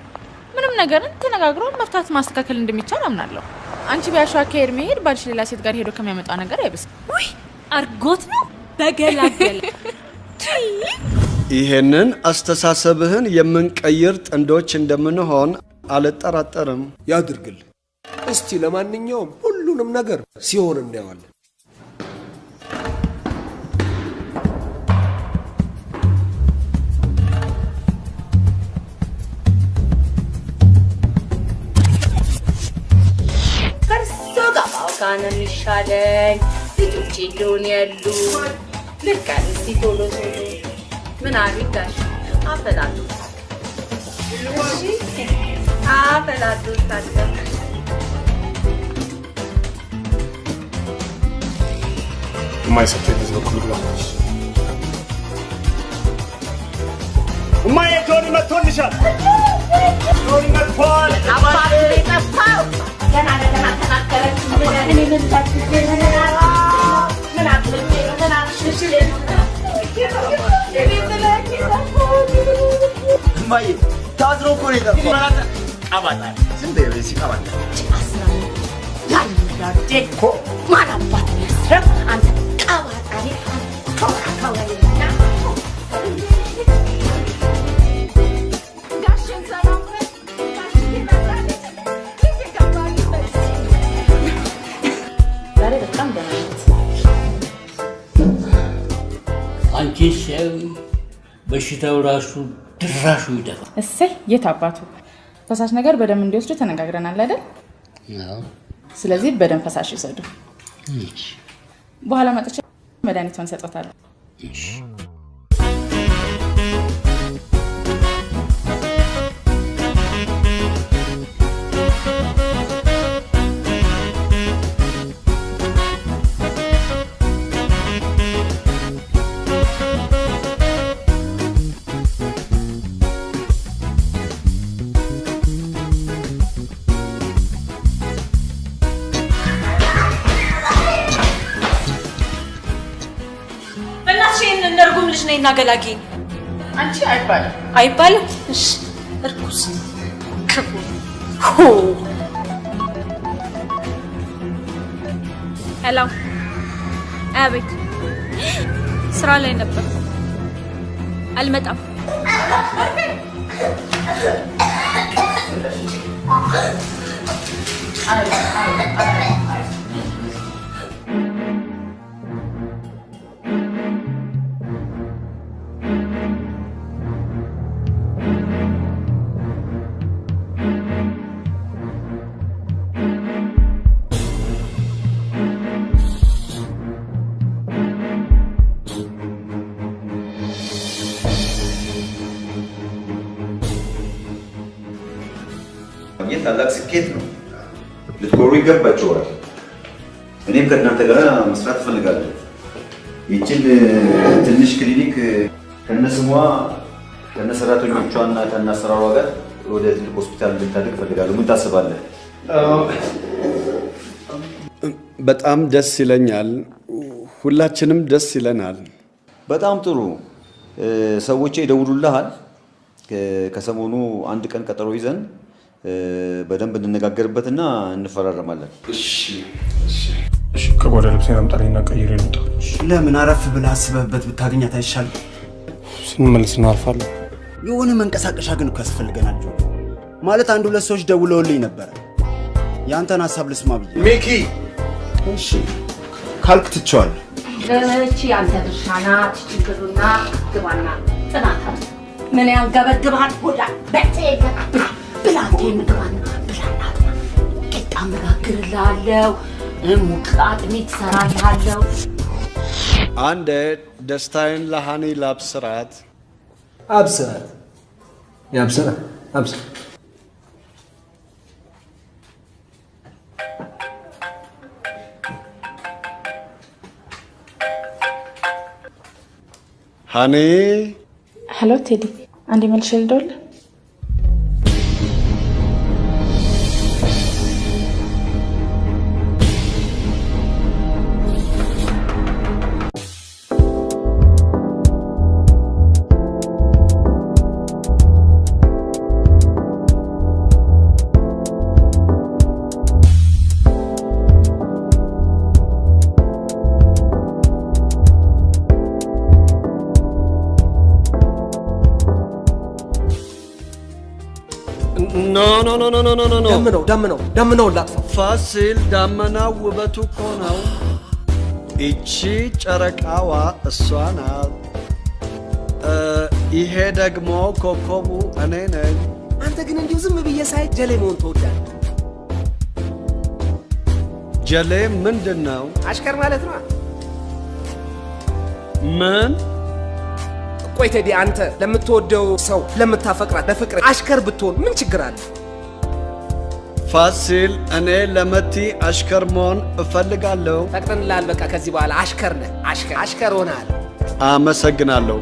ምንም ነገርን ተነጋግሮ መፍታት ማስተካከል እንደሚቻል አምናለሁ። አንቺ ቢያሸዋ ከሄድ መሄድ ባልሽ ሌላ ሴት ጋር ሄዶ ከሚያመጣው ነገር አይብስም። ውይ አርጎት ነው በገላገለ ይሄንን አስተሳሰብህን የምንቀይር ጥንዶች እንደምንሆን አልጠራጠርም። ያድርግል። እስቲ ለማንኛውም ሁሉንም ነገር ሲሆን እናየዋለን። ነው የሚሻለኝ። ልጆቼ እንደሆነ ያሉ አለ። እስቲ ቶሎ ቶሎ ምን አሉ ጋሽ የማይሰጠኝ በዚህ በኩል ግባለች። እማዬ ጆኒ መጥቶልሻል። ጆኒ መጥቷል። አባት የጠፋው ገና ለገና Mày, cho dấu cô đi tập Mà là À bà ta, xin để về xin à bà ta Chị bà xin là Lại là chết khổ Mà là bà ta Rất ăn Cả bà ta đi ăn Không ăn không là gì Đã không ሲያዩ በሽታው ራሱ ድራሹ ይደፋል። እሰይ የት አባቱ ፈሳሽ ነገር በደንብ እንዲወስዱ ተነጋግረናል አይደል? አዎ። ስለዚህ በደንብ ፈሳሽ ይውሰዱ። እሺ። በኋላ መጥቼ መድኃኒቷን ሰጦታለሁ። ነይና ገላጊ። አንቺ አይባልም አይባልም? እሺ እርኩስ ክፉ ሆ ሄሎ፣ አቤት። ስራ ላይ ነበር፣ አልመጣም። ማግኘት ይገባቸዋል። እኔም ከእናንተ ጋር መስራት እፈልጋለሁ። ይችን ትንሽ ክሊኒክ ከነስሟ ከነሰራተኞቿና ከነአሰራሯ ጋር ወደ ትልቅ ሆስፒታል እንድታድግ እፈልጋለሁ። ምን ታስባለህ? በጣም ደስ ይለኛል። ሁላችንም ደስ ይለናል። በጣም ጥሩ። እ፣ ሰዎቼ ይደውሉልሃል። ከሰሞኑ አንድ ቀን ቀጠሮ ይዘን በደንብ እንነጋገርበትና እንፈራረማለን። እሺ፣ ከጓዳ ልብሴን አምጣልኝና ቀይሬ ልውጣ። ለምን አረፍ ብለህ አስበህበት ብታገኛት አይሻልም? ስንመለስ እናልፋለን። የሆነ መንቀሳቀሻ ግን እኮ ያስፈልገናል ጆ። ማለት አንድ ሁለት ሰዎች ደውለውልኝ ነበረ። የአንተን ሀሳብ ልስማ ብዬ። ሚኪ እሺ ካልክ ትቼዋለሁ። እቺ አንተ ድርሻ ናት። ችግሩና ግባና ጥናት ምን ያንገበግብሃል? ሆዳ በቴ ብላቴ ምግባና ብላና ቂጣ መጋግርልሃለሁ፣ ሙቅ አጥሚት እሰራልሃለሁ። አንዴ ደስታዬን ለሃኒ ላብስራት። አብስራት ያብስራ አብስራ ሃኒ ሄሎ ቴዲ፣ አንዴ መልሼ ልደውልልህ። ኖ ደምነው ደምነው ደምነው ላጥፋው። ፋሲል ዳመናው ውበቱ እኮ ነው። ይቺ ጨረቃዋ እሷ ናት። ይሄ ደግሞ ኮከቡ እኔ ነኝ። አንተ ግን እንዲሁ ዝም ብዬ ሳይ ጀሌ መሆን ትወዳለህ ጀሌ ምንድን ነው? አሽከር ማለት ነው። ምን? ቆይ ቴዲ፣ አንተ ለምትወደው ሰው ለምታፈቅራት ለፍቅር አሽከር ብትሆን ምን ችግር አለ? ፋሲል፣ እኔ ለመቲ አሽከር መሆን እፈልጋለሁ። ፈቅደንልሃል። በቃ ከዚህ በኋላ አሽከር ነህ። አሽከር አሽከር ሆነሃል። አመሰግናለሁ።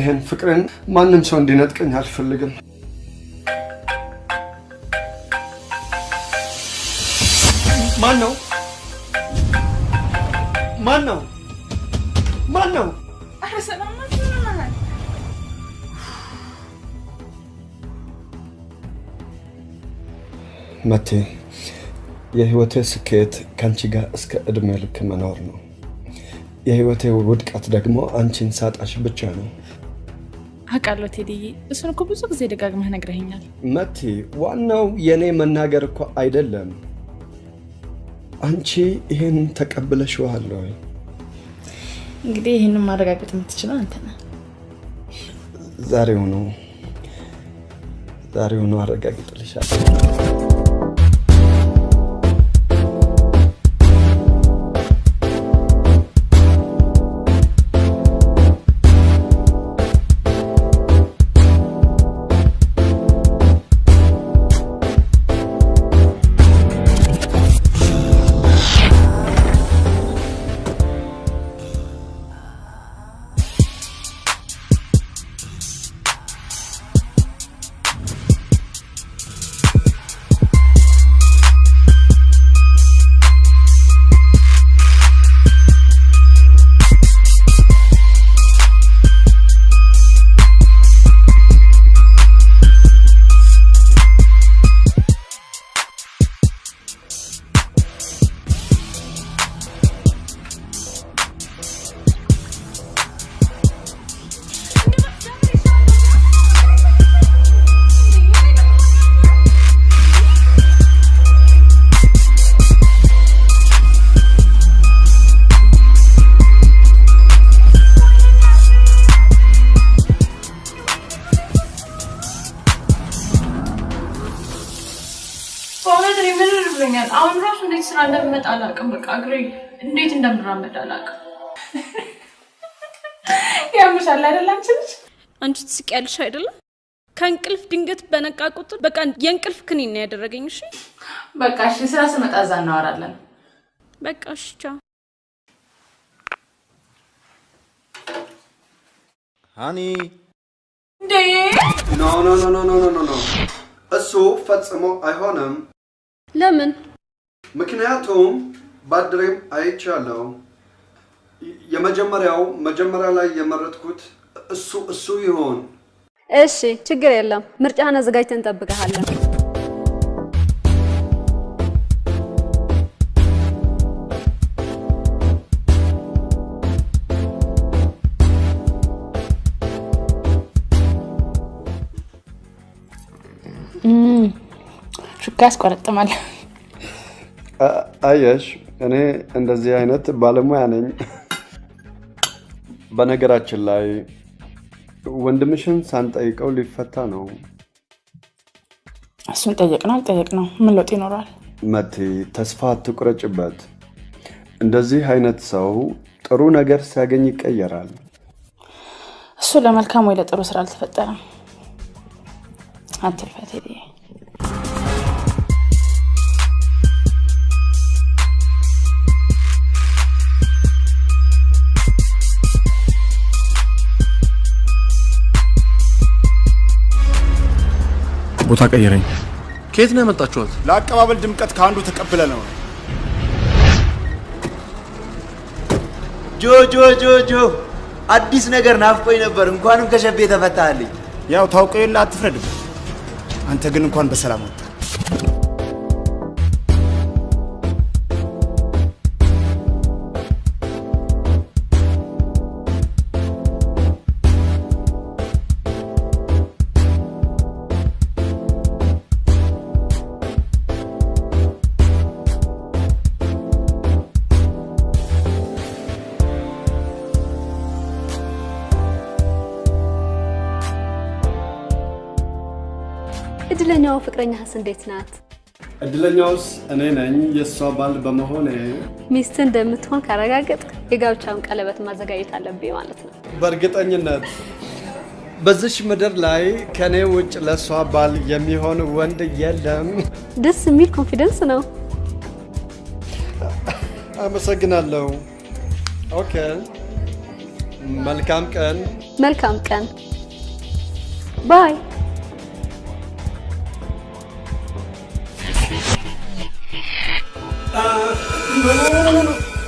ይሄን ፍቅርን ማንም ሰው እንዲነጥቀኝ አልፈልግም። ማን ነው? ማን ነው? ማን ነው? መቴ የህይወቴ ስኬት ከአንቺ ጋር እስከ እድሜ ልክ መኖር ነው። የህይወቴ ውድቀት ደግሞ አንቺን ሳጣሽ ብቻ ነው። አውቃለሁ ቴዲዬ፣ እሱን እኮ ብዙ ጊዜ ደጋግመህ ነግረኸኛል። መቲ፣ ዋናው የኔ መናገር እኮ አይደለም። አንቺ ይህን ተቀብለሽዋል ወይ? እንግዲህ ይህንን ማረጋገጥ የምትችለው አንተ ነህ። ዛሬውኑ ዛሬውኑ አረጋግጥልሻለሁ። ትስቂያለሽ አይደለም? ከእንቅልፍ ድንገት በነቃ ቁጥር በቃ የእንቅልፍ ክኒን ነው ያደረገኝ። እሺ በቃ እሺ፣ ስራ ስመጣ እዛ እናወራለን። በቃ እሺ፣ ቻው። honey እንዴ no no no no no no no እሱ ፈጽሞ አይሆንም። ለምን? ምክንያቱም ባድሬም አይቻለሁ። የመጀመሪያው መጀመሪያ ላይ የመረጥኩት እሱ እሱ ይሆን። እሺ ችግር የለም። ምርጫህን አዘጋጅተን እንጠብቀሃለን። ሹካ ያስቆረጥማል። አየሽ፣ እኔ እንደዚህ አይነት ባለሙያ ነኝ። በነገራችን ላይ ወንድምሽን ሳንጠይቀው ሊፈታ ነው። እሱን ጠየቅ ነው አልጠየቅ ነው ምን ለውጥ ይኖረዋል? መቲ፣ ተስፋ አትቁረጭበት። እንደዚህ አይነት ሰው ጥሩ ነገር ሲያገኝ ይቀየራል። እሱ ለመልካም ወይ ለጥሩ ስራ አልተፈጠረም። አትልፋ ቦታ ቀይረኝ። ከየት ነው ያመጣችኋት? ለአቀባበል ድምቀት ከአንዱ ተቀብለ ነው። ጆ ጆ ጆ ጆ አዲስ ነገር ናፍቆኝ ነበር። እንኳንም ከሸቤ ተፈታልኝ። ያው ታውቀው የለ አትፍረድበት። አንተ ግን እንኳን በሰላም ወጣ። ፍቅረኛህስ እንዴት ናት? እድለኛውስ እኔ ነኝ የእሷ ባል በመሆኔ። ሚስት እንደምትሆን ካረጋገጥ የጋብቻውን ቀለበት ማዘጋጀት አለብኝ ማለት ነው። በእርግጠኝነት በዚች ምድር ላይ ከኔ ውጭ ለእሷ ባል የሚሆን ወንድ የለም። ደስ የሚል confidence ነው። አመሰግናለሁ። okay፣ መልካም ቀን። መልካም ቀን። bye።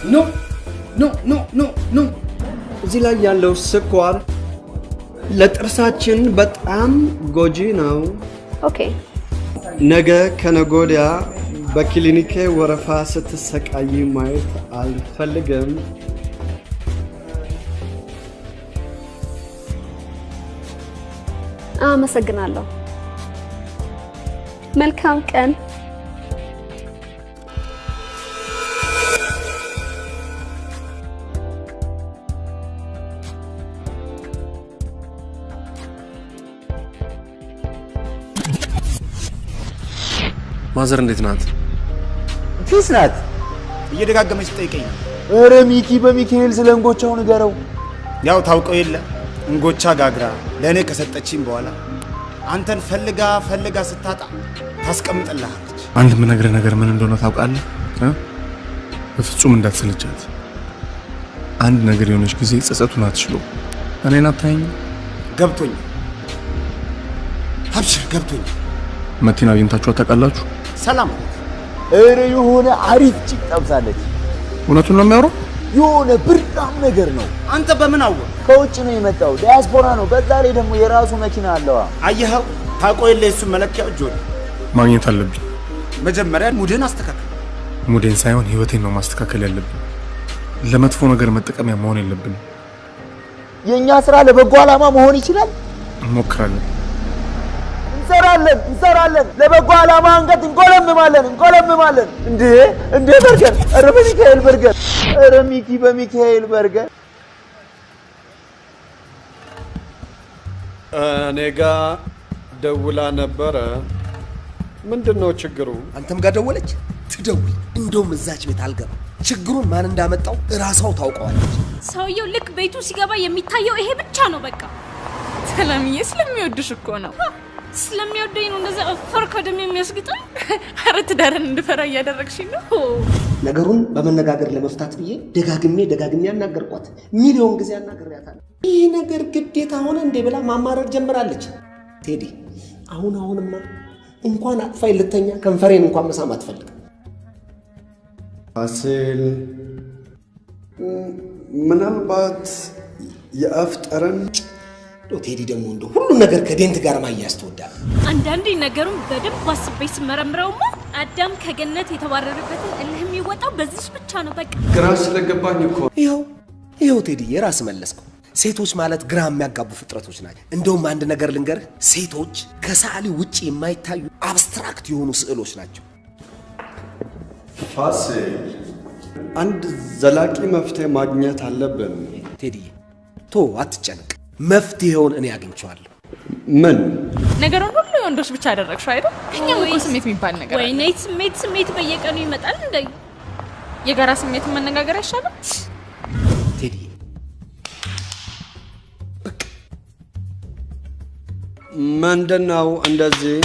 no no no no no እዚህ ላይ ያለው ስኳር ለጥርሳችን በጣም ጎጂ ነው። okay ነገ ከነገ ወዲያ በክሊኒኬ ወረፋ ስትሰቃይ ማየት አልፈልግም። አመሰግናለሁ። መልካም ቀን። ማዘር እንዴት ናት? ፊስ ናት። እየደጋገመች ትጠይቀኝ ነው። ኧረ ሚኪ በሚካኤል ስለ እንጎቻው ንገረው። ያው ታውቀው የለ እንጎቻ ጋግራ ለእኔ ከሰጠችኝ በኋላ አንተን ፈልጋ ፈልጋ ስታጣ ታስቀምጥልሃለች። አንድ የምነግርህ ነገር ምን እንደሆነ ታውቃለህ? እ? በፍጹም እንዳትሰለቻት። አንድ ነገር የሆነች ጊዜ ጸጸቱን አትችሎ እኔን አታየኝ። ገብቶኝ አብሽር፣ ገብቶኝ መቲን አግኝታችኋት ታውቃላችሁ? ሰላም ኧረ የሆነ አሪፍ ጭቅ ጠብሳለች። እውነቱን ነው የሚያወራው? የሆነ ብርዳም ነገር ነው። አንተ በምን አወቅ? ከውጭ ነው የመጣው፣ ዲያስፖራ ነው። በዛ ላይ ደግሞ የራሱ መኪና አለዋ። አየኸው፣ ታውቀው የለ የሱን መለኪያ እጆን ማግኘት አለብኝ። መጀመሪያ ሙድህን አስተካክል። ሙዴን ሳይሆን ህይወቴን ነው ማስተካከል ያለብን። ለመጥፎ ነገር መጠቀሚያ መሆን የለብንም። የእኛ ስራ ለበጎ ዓላማ መሆን ይችላል። እንሞክራለን። እንሰራለን እንሰራለን። ለበጎ ዓላማ አንገት እንቆለምማለን እንቆለምማለን። እንዴ እንዴ በርገር! ኧረ በሚካኤል በርገር! ኧረ ሚኪ በሚካኤል በርገር! እኔ ጋ ደውላ ነበረ። ምንድን ነው ችግሩ? አንተም ጋር ደወለች? ትደውል። እንደውም እዛች ቤት አልገባም። ችግሩን ማን እንዳመጣው እራሷው ታውቀዋለች። ሰውየው ልክ ቤቱ ሲገባ የሚታየው ይሄ ብቻ ነው። በቃ ሰላምዬ ስለሚወድሽ እኮ ነው። ስለሚወደኝ ነው እንደዛ እፈር ከደም የሚያስግጠኝ። ኧረ ትዳርን እንድፈራ እያደረግሽኝ ነው። ነገሩን በመነጋገር ለመፍታት ብዬ ደጋግሜ ደጋግሜ አናገርኳት። ሚሊዮን ጊዜ አናግሬያታለሁ። ይህ ነገር ግዴታ ሆነ እንዴ ብላ ማማረር ጀምራለች። ቴዲ አሁን አሁንማ እንኳን አቅፋይ ልተኛ ከንፈሬን እንኳን መሳም አትፈልግም። ፋሲል ምናልባት የአፍ ጠረን ቴዲ ደግሞ እንደ ሁሉ ነገር ከዴንት ጋር ማያያዝ ትወዳለህ። አንዳንዴ ነገሩን በደንብ አስቤ ስመረምረውማ አዳም ከገነት የተባረረበትን እልህ የሚወጣው በዚች ብቻ ነው። በቃ ግራ ስለገባኝ እኮ ይኸው ይኸው ቴዲ የራስ መለስከው። ሴቶች ማለት ግራ የሚያጋቡ ፍጥረቶች ናቸው። እንደውም አንድ ነገር ልንገርህ፣ ሴቶች ከሰዓሊ ውጭ የማይታዩ አብስትራክት የሆኑ ስዕሎች ናቸው። ፋሲል አንድ ዘላቂ መፍትሄ ማግኘት አለብን። ቴዲዬ ቶ አትጨነቅ፣ መፍትሄውን እኔ አግኝቼዋለሁ። ምን ነገሩን ሁሉ የወንዶች ብቻ አደረግሽው አይደል? ከኛም እኮ ስሜት የሚባል ነገር አለ። ወይኔ ስሜት ስሜት በየቀኑ ይመጣል እንደ የጋራ ስሜትን መነጋገር አይሻልም? ቴዲ ምንድን ነው እንደዚህ?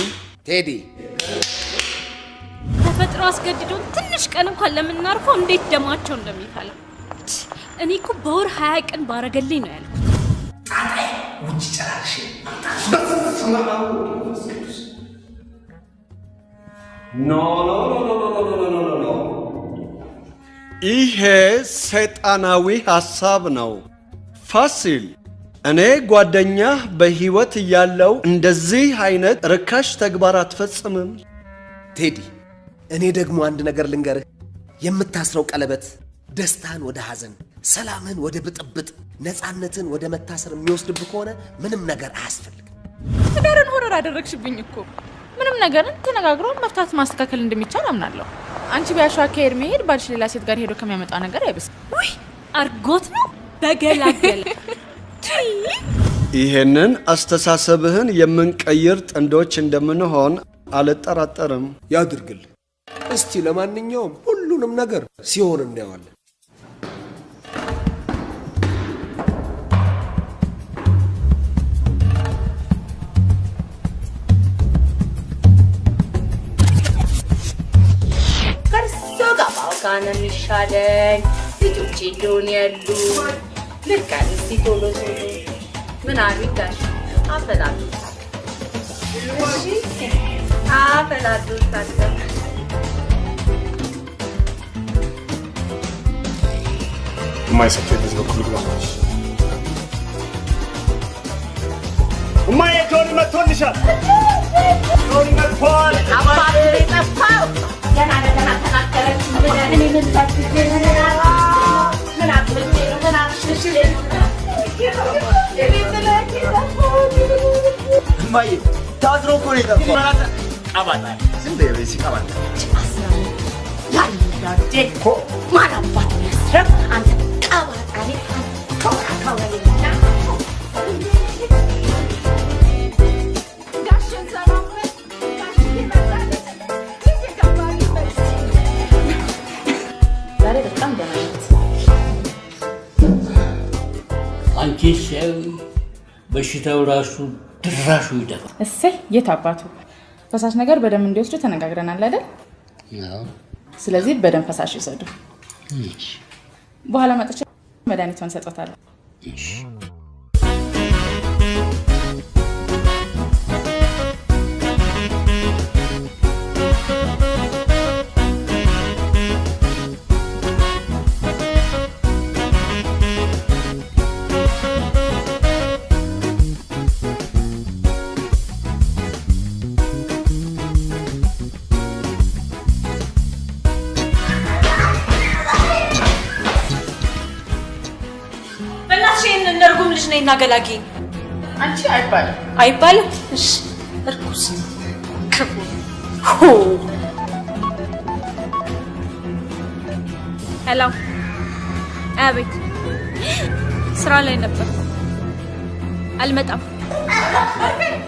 ቴዲ ተፈጥሮ አስገድዶን ትንሽ ቀን እንኳን ለምናርፈው እንዴት ደማቸው እንደሚፈላ እኔ እኮ በወር ሀያ ቀን ባረገልኝ ነው ያልኩት። ጣጣይ ውጭ ጨራርሽ ይሄ ሰይጣናዊ ሐሳብ ነው። ፋሲል እኔ ጓደኛህ በሕይወት እያለው እንደዚህ አይነት ርካሽ ተግባር አትፈጽምም። ቴዲ እኔ ደግሞ አንድ ነገር ልንገርህ፣ የምታስረው ቀለበት ደስታን ወደ ሐዘን ሰላምን ወደ ብጥብጥ፣ ነፃነትን ወደ መታሰር የሚወስድብህ ከሆነ ምንም ነገር አያስፈልግም። ትዳርን ሆረር አደረግሽብኝ እኮ። ምንም ነገርን ተነጋግሮ መፍታት ማስተካከል እንደሚቻል አምናለሁ። አንቺ ቢያሸዋ ከሄድ መሄድ ባልሽ ሌላ ሴት ጋር ሄዶ ከሚያመጣ ነገር አይብስም። ውይ አርጎት ነው በገላገለ ይሄንን አስተሳሰብህን የምንቀይር ጥንዶች እንደምንሆን አልጠራጠርም። ያድርግል። እስቲ ለማንኛውም ሁሉንም ነገር ሲሆን እናየዋለን። ነው የሚሻለኝ። ልጆቼ እንደሆነ ያሉ አለ። እስቲ ቶሎ ቶሎ ምን አሉ ጋሽ አፈላሉታል። በዚህ በኩል እማዬ ጆኒ መጥቶልሻል። ጆኒ መጥቷል። አባት የጠፋው ገና ለገና Mayı. Tazır okuluydu. Aman. Şimdi de yemeği çıkamadın. Çıkmasın. Yani. Yani. Marabat. ሰው በሽታው ራሱ ድራሹ ይደፋል። እሰይ የት አባቱ ፈሳሽ ነገር በደንብ እንዲወስዱ ተነጋግረናል አይደል? አዎ። ስለዚህ በደንብ ፈሳሽ ይውሰዱ። እሺ። በኋላ መጥቼ መድኃኒቷን ሰጦታለሁ። ነይና ገላጊ። አንቺ አይባልም አይባልም? እሺ እርኩስ ነው፣ ክፉ ሄሎ፣ አቤት። ስራ ላይ ነበር፣ አልመጣም። ማግኘት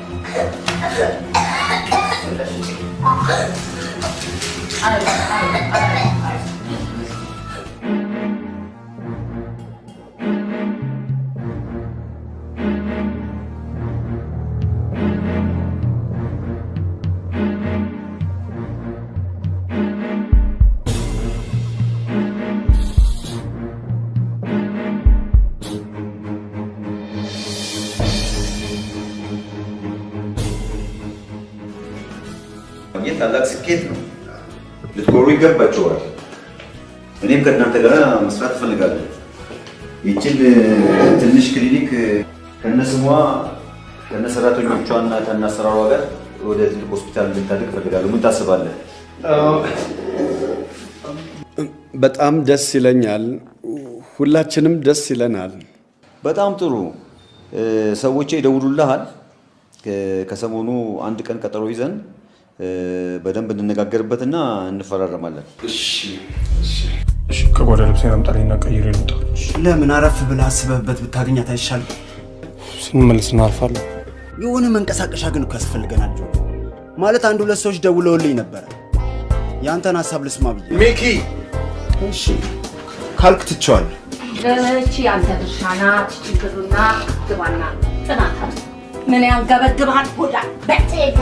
ታላቅ ስኬት ነው። ልትኮሩ ይገባቸዋል። እኔም ከእናንተ ጋር መስራት እፈልጋለሁ። ይችን ትንሽ ክሊኒክ ከነስሟ ከነሰራተኞቿና ከነአሰራሯ ጋር ወደ ትልቅ ሆስፒታል እንድታድግ እፈልጋለሁ። ምን ታስባለህ? በጣም ደስ ይለኛል። ሁላችንም ደስ ይለናል። በጣም ጥሩ። እ፣ ሰዎቼ ይደውሉልሃል። ከሰሞኑ አንድ ቀን ቀጠሮ ይዘን በደንብ እንነጋገርበትና እንፈራረማለን። እሺ፣ ከጓዳ ልብሴን አምጣልኝና ቀይሬ ልውጣ። ለምን አረፍ ብለህ አስበህበት ብታገኛት አይሻልም? ስንመለስ እናርፋለን። የሆነ መንቀሳቀሻ ግን እኮ ያስፈልገናል ጆ። ማለት አንድ ሁለት ሰዎች ደውለውልኝ ነበረ። የአንተን ሀሳብ ልስማ ብዬ። ሚኪ እሺ ካልክ ትቼዋለሁ። እቺ አንተ ድርሻ ናት። ችግሩና ግባና ጥናት አለ። ምን ያንገበግብሃል? ሆዳ በጤጋ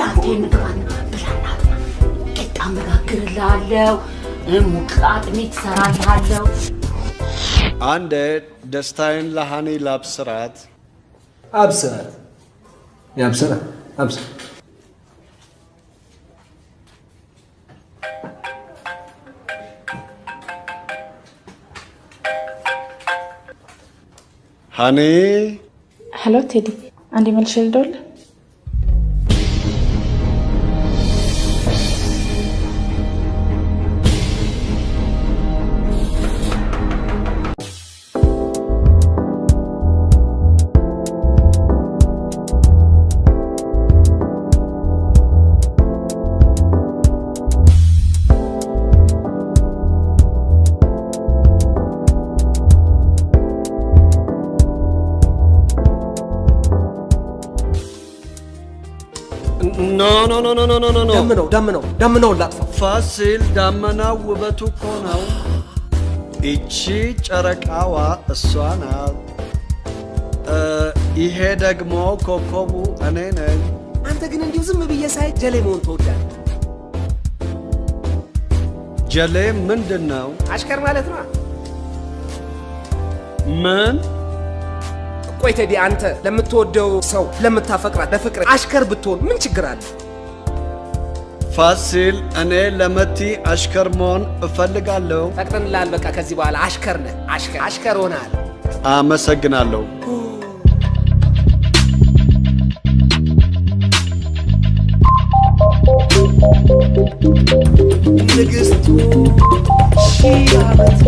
ብላቴን ግባና ብላና ቂጣ መጋግርልሃለሁ፣ ሙቅ አጥሚት እሰራልሃለሁ። አንድ ደስታዬን ለሃኒ ላብስራት። አብስራት ያብስራ አብስራ ሃኒ ሄሎ ቴዲ፣ አንዴ መልሼ ልደውልልህ። ኖ ደምነው ደምነው ደምነውን ላጥፋ። ፋሲል ዳመናው ውበቱ እኮ ነው። ይቺ ጨረቃዋ እሷ ናት። ይሄ ደግሞ ኮከቡ እኔ ነኝ። አንተ ግን እንዲሁ ዝም ብዬ ሳይ ጀሌ መሆን ትወዳለህ። ጀሌ ምንድን ነው? አሽከር ማለት ነው። ምን? ቆይ ቴዲ፣ አንተ ለምትወደው ሰው ለምታፈቅራት ለፍቅር አሽከር ብትሆን ምን ችግር አለ? ፋሲል፣ እኔ ለመቲ አሽከር መሆን እፈልጋለሁ። ፈቅደንልሃል። በቃ ከዚህ በኋላ አሽከር ነህ። አሽከር አሽከር ሆነሃል። አመሰግናለሁ። ንግስቱ ሺህ ዓመት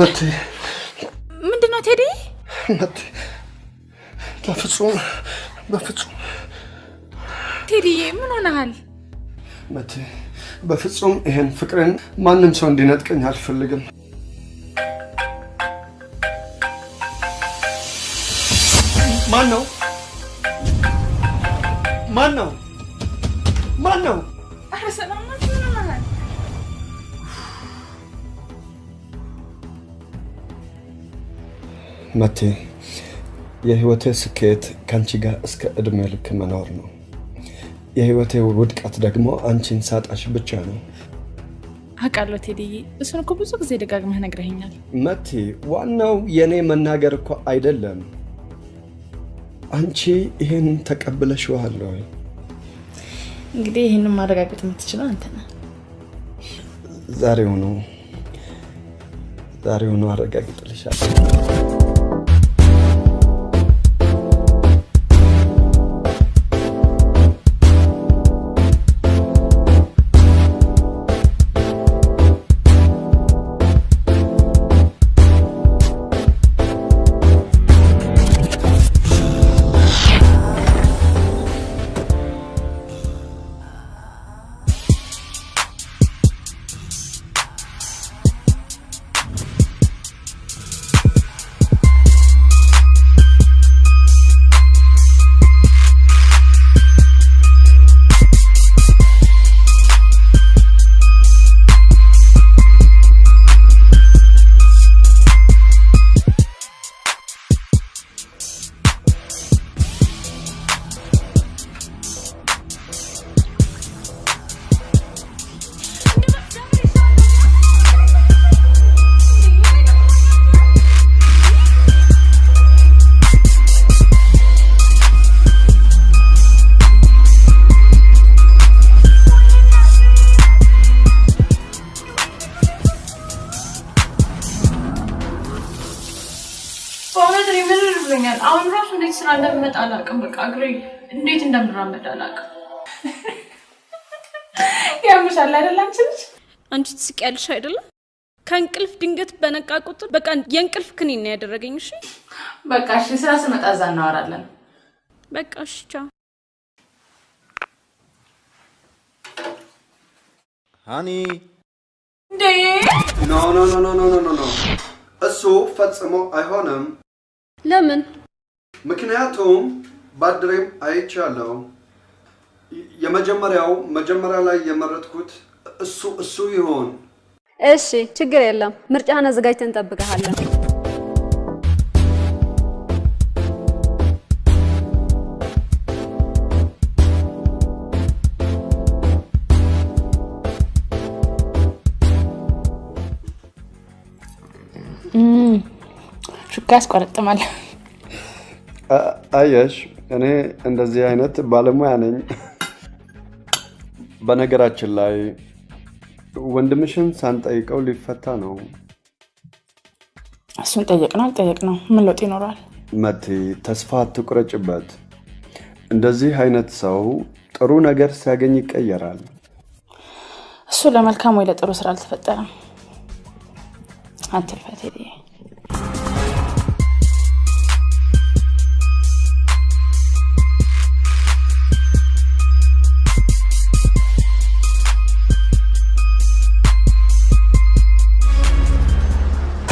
መቴ ምንድን ነው ቴዲ? መቴ በፍጹም በፍጹም ቴዲዬ ምን ሆነሃል? መቴ በፍጹም ይሄን ፍቅርን ማንም ሰው እንዲነጥቀኝ አልፈልግም። ማን ነው? ማን ነው? ማን ነው? መቴ የህይወቴ ስኬት ከአንቺ ጋር እስከ እድሜ ልክ መኖር ነው። የህይወቴ ውድቀት ደግሞ አንቺን ሳጣሽ ብቻ ነው። አውቃለሁ ቴዲዬ፣ እሱን እኮ ብዙ ጊዜ ደጋግመህ ነግረኸኛል። መቲ፣ ዋናው የኔ መናገር እኮ አይደለም። አንቺ ይህን ተቀብለሽዋል ወይ? እንግዲህ ይህንን ማረጋገጥ የምትችለው አንተ ነህ። ዛሬውኑ ዛሬውኑ አረጋግጥልሻለሁ። ተራመደ አላውቅም። ያምሻል አይደል? አንቺ ልጅ አንቺ ትስቂያለሽ አይደለም? ከእንቅልፍ ድንገት በነቃ ቁጥር በቃ የእንቅልፍ ክኒን ነው ያደረገኝ። እሺ በቃ እሺ፣ ስራ ስመጣ እዛ እናወራለን። በቃ እሺ፣ ቻው honey። እንዴ no no no no no no no፣ እሱ ፈጽሞ አይሆንም። ለምን? ምክንያቱም ባድሬም አይቻለሁ የመጀመሪያው መጀመሪያ ላይ የመረጥኩት እሱ እሱ ይሆን። እሺ ችግር የለም። ምርጫህን አዘጋጅተን እንጠብቀሃለን። ሹካ ያስቆረጥማል። አየሽ፣ እኔ እንደዚህ አይነት ባለሙያ ነኝ። በነገራችን ላይ ወንድምሽን ሳንጠይቀው ሊፈታ ነው። እሱን ጠየቅ ነው አልጠየቅ ነው ምን ለውጥ ይኖረዋል? መቲ፣ ተስፋ አትቁረጭበት። እንደዚህ አይነት ሰው ጥሩ ነገር ሲያገኝ ይቀየራል። እሱ ለመልካም ወይ ለጥሩ ስራ አልተፈጠረም። አትልፈት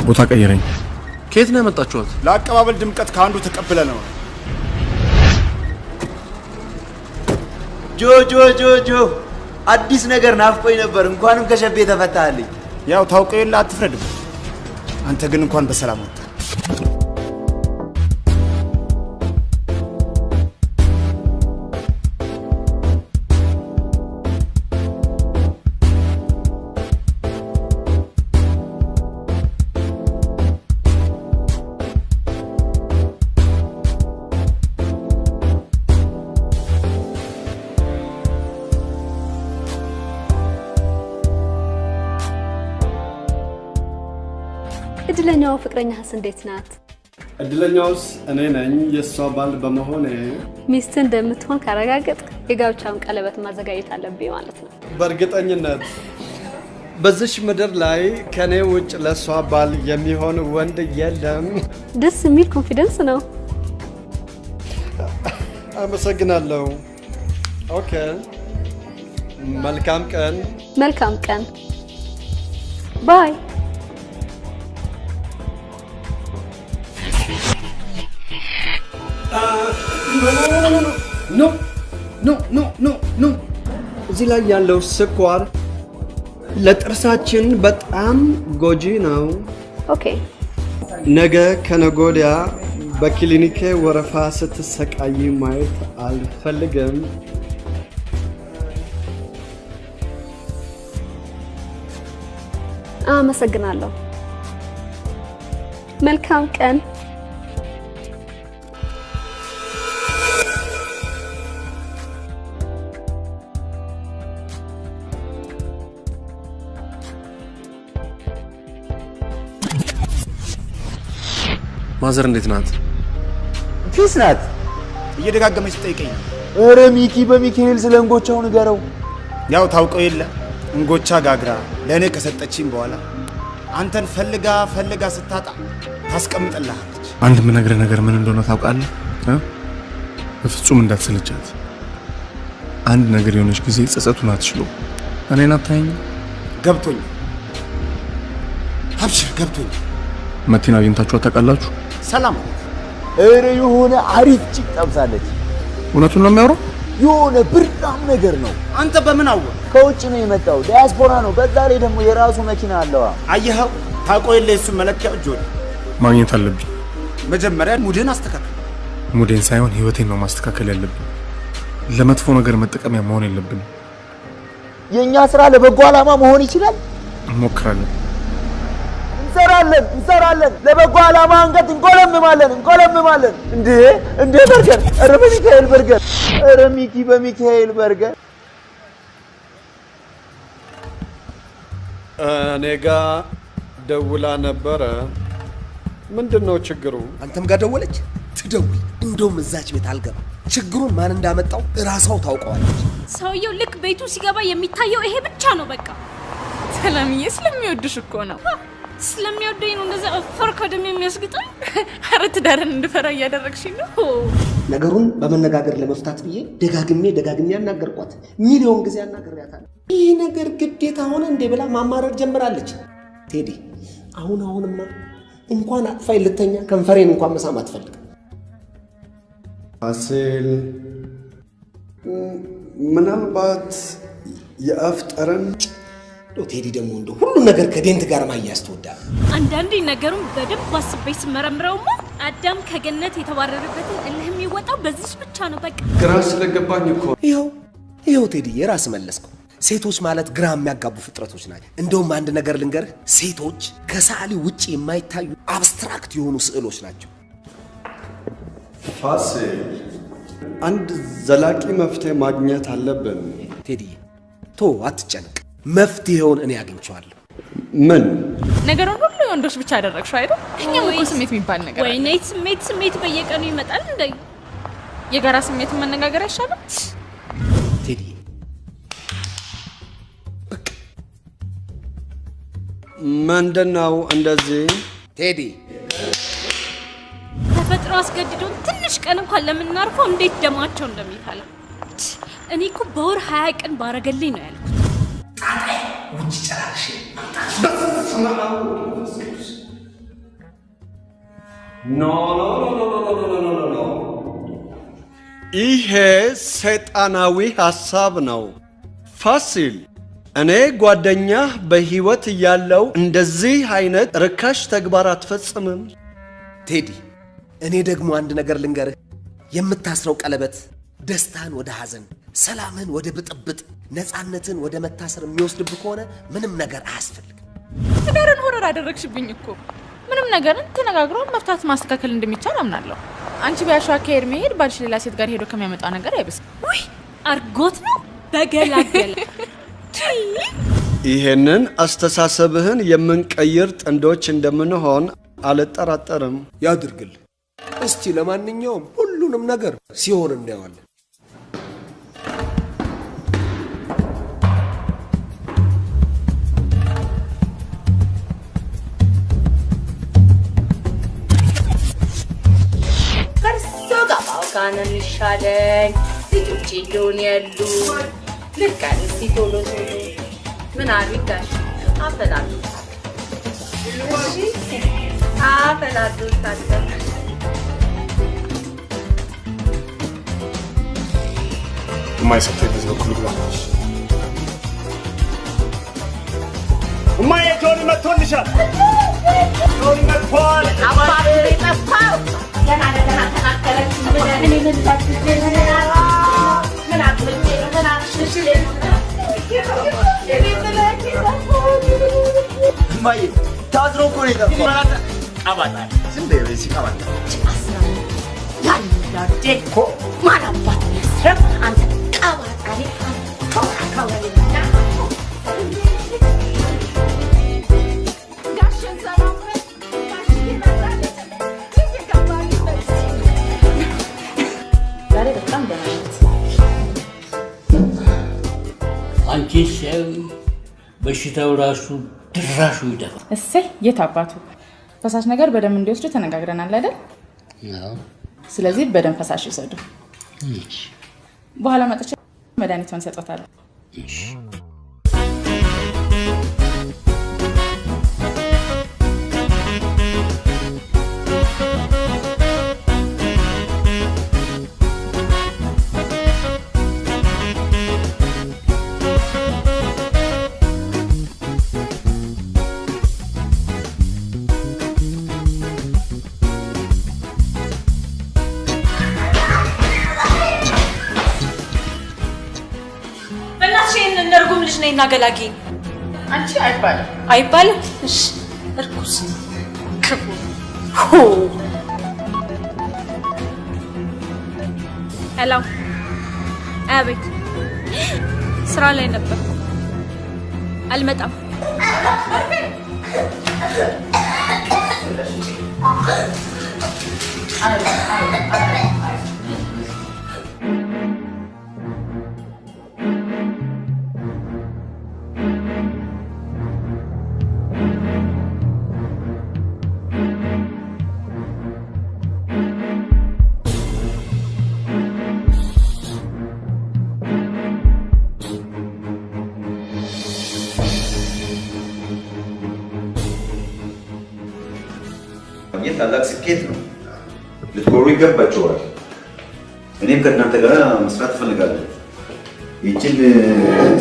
ቦታ ቀይረኝ። ከየት ነው ያመጣችኋት? ለአቀባበል ድምቀት ከአንዱ ተቀብለ ነው። ጆ ጆ ጆ ጆ አዲስ ነገር ናፍቆኝ ነበር። እንኳንም ከሸቤ ተፈታልኝ። ያው ታውቀው የለ አትፍረድም። አንተ ግን እንኳን በሰላም ወጣ። ፍቅረኛህስ እንዴት ናት? እድለኛውስ እኔ ነኝ የእሷ ባል በመሆኔ ሚስት እንደምትሆን ካረጋገጥ የጋብቻውን ቀለበት ማዘጋጀት አለብኝ ማለት ነው። በእርግጠኝነት በዚች ምድር ላይ ከኔ ውጭ ለእሷ ባል የሚሆን ወንድ የለም። ደስ የሚል confidence ነው። አመሰግናለሁ። okay፣ መልካም ቀን። መልካም ቀን። bye። no no no no no እዚህ ላይ ያለው ስኳር ለጥርሳችን በጣም ጎጂ ነው። okay ነገ ከነገ ወዲያ በክሊኒኬ ወረፋ ስትሰቃይ ማየት አልፈልግም። አመሰግናለሁ። መልካም ቀን። ማዘር እንዴት ናት? ፊስ ናት። እየደጋገመች ትጠይቀኝ ነው። ኧረ ሚኪ በሚካኤል ስለ እንጎቻው ንገረው። ያው ታውቀው የለ እንጎቻ ጋግራ ለእኔ ከሰጠችኝ በኋላ አንተን ፈልጋ ፈልጋ ስታጣ ታስቀምጥልሃለች። አንድ የምነግርህ ነገር ምን እንደሆነ ታውቃለህ? እ? በፍጹም እንዳትሰለቻት። አንድ ነገር የሆነች ጊዜ ጸጸቱን አትችሎ እኔን አታየኝ። ገብቶኝ አብሽር፣ ገብቶኝ መቲን አግኝታችኋት ታውቃላችሁ? ሰላም ኧረ የሆነ አሪፍ ጭቅ ጠብሳለች። እውነቱን ነው የሚያወራው? የሆነ ብርዳም ነገር ነው። አንተ በምን አወቅ? ከውጭ ነው የመጣው፣ ዲያስፖራ ነው። በዛ ላይ ደግሞ የራሱ መኪና አለዋ። አየኸው፣ ታውቀው የለ የሱን መለኪያ እጅ ወደ ማግኘት አለብኝ። መጀመሪያ ሙድህን አስተካክል። ሙዴን ሳይሆን ህይወቴን ነው ማስተካከል ያለብን። ለመጥፎ ነገር መጠቀሚያ መሆን የለብንም። የእኛ ስራ ለበጎ ዓላማ መሆን ይችላል። እንሞክራለን። እንሰራለን እንሰራለን። ለበጎ ዓላማ አንገት እንቆለምማለን እንቆለምማለን። እንዴ እንዴ በርገር! ኧረ በሚካኤል በርገር! ኧረ ሚኪ በሚካኤል በርገር! እኔ ጋ ደውላ ነበረ። ምንድን ነው ችግሩ? አንተም ጋር ደወለች? ትደውል። እንደውም እዛች ቤት አልገባ። ችግሩን ማን እንዳመጣው እራሷው ታውቀዋለች። ሰውየው ልክ ቤቱ ሲገባ የሚታየው ይሄ ብቻ ነው። በቃ ሰላምዬ ስለሚወድሽ እኮ ነው። ስለሚወደኝ ነው እንደዛ እፈር ከደም የሚያስግጠኝ። ኧረ ትዳርን እንድፈራ እያደረግሽኝ ነው። ነገሩን በመነጋገር ለመፍታት ብዬ ደጋግሜ ደጋግሜ ያናገርኳት፣ ሚሊዮን ጊዜ አናግሬያታለሁ። ይህ ነገር ግዴታ ሆነ እንዴ ብላ ማማረር ጀምራለች። ቴዲ አሁን አሁንማ እንኳን አጥፋኝ ልተኛ ከንፈሬን እንኳን መሳም አትፈልግም። ፋሲል ምናልባት የአፍ ጠረን ቴዲ ደግሞ እንደ ሁሉ ነገር ከዴንት ጋር ማያያዝ ትወዳለህ። አንዳንዴ ነገሩን በደንብ አስቤ ስመረምረውማ አዳም ከገነት የተባረረበትን እልህ የሚወጣው በዚች ብቻ ነው። በቃ ግራ ስለገባኝ እኮ ይኸው ይኸው ቴዲ የራስ መለስከው። ሴቶች ማለት ግራ የሚያጋቡ ፍጥረቶች ናቸው። እንደውም አንድ ነገር ልንገርህ፣ ሴቶች ከሰዓሊ ውጭ የማይታዩ አብስትራክት የሆኑ ስዕሎች ናቸው። ፋሲል አንድ ዘላቂ መፍትሄ ማግኘት አለብን። ቴዲ ቶ አትጨነቅ፣ መፍትሄውን እኔ አግኝቼዋለሁ። ምን ነገሩን ሁሉ የወንዶች ብቻ አደረግሽው አይደል? እኛም እኮ ስሜት የሚባል ነገር አለ። ወይኔ ስሜት ስሜት በየቀኑ ይመጣል እንደ የጋራ ስሜትን መነጋገር አይሻልም? ቴዲ ምንድን ነው እንደዚህ? ቴዲ ተፈጥሮ አስገድዶን ትንሽ ቀን እንኳን ለምናርፈው እንዴት ደማቸው እንደሚፈላ እኔ እኮ በወር ሀያ ቀን ባረገልኝ ነው ያልኩት። ጣጣይ ውጭ ጨራርሽ ይሄ ሰይጣናዊ ሐሳብ ነው። ፋሲል እኔ ጓደኛህ በሕይወት እያለው እንደዚህ አይነት ርካሽ ተግባር አትፈጽምም። ቴዲ እኔ ደግሞ አንድ ነገር ልንገርህ፣ የምታስረው ቀለበት ደስታን ወደ ሐዘን፣ ሰላምን ወደ ብጥብጥ ነፃነትን ወደ መታሰር የሚወስድብህ ከሆነ ምንም ነገር አያስፈልግም። ትዳርን ሆረር አደረግሽብኝ እኮ። ምንም ነገርን ተነጋግሮ መፍታት ማስተካከል እንደሚቻል አምናለሁ። አንቺ ቢያሸዋ ከሄድ መሄድ ባልሽ ሌላ ሴት ጋር ሄዶ ከሚያመጣው ነገር አይብስም። ውይ አርጎት ነው በገላገለ ይሄንን አስተሳሰብህን የምንቀይር ጥንዶች እንደምንሆን አልጠራጠርም። ያድርግል። እስቲ ለማንኛውም ሁሉንም ነገር ሲሆን እናየዋለን። ባውጋነን ይሻለኝ ልጆቼ እንደሆነ ያሉ ልቀን እስቲ ቶሎ ቶሎ ምን አፈላሉታል እሺ አፈላሉታል በዚህ በኩል ግባ። እማዬ ጆኒ መጥቶልሻል። ጆኒ መጥቷል። አባቱ የጠፋው እማዬ ነው አንቺ ሰው በሽታው ራሱ ድራሹ ይደፋል። እሰይ የት አባቱ ፈሳሽ ነገር በደንብ እንዲወስዱ ተነጋግረናል አይደል? አዎ። ስለዚህ በደንብ ፈሳሽ ይውሰዱ። እሺ፣ በኋላ መጥቼ መድኃኒቷን ሰጦታለሁ። ነይና ገላጊ። አንቺ አይባልም አይባልም። እሺ እርኩስ ክፉ hello፣ አቤት። ስራ ላይ ነበር፣ አልመጣም። አይ አይ አይ ታላቅ ስኬት ነው። ልትኮሩ ይገባቸዋል። እኔም ከእናንተ ጋር መስራት እፈልጋለሁ። ይችን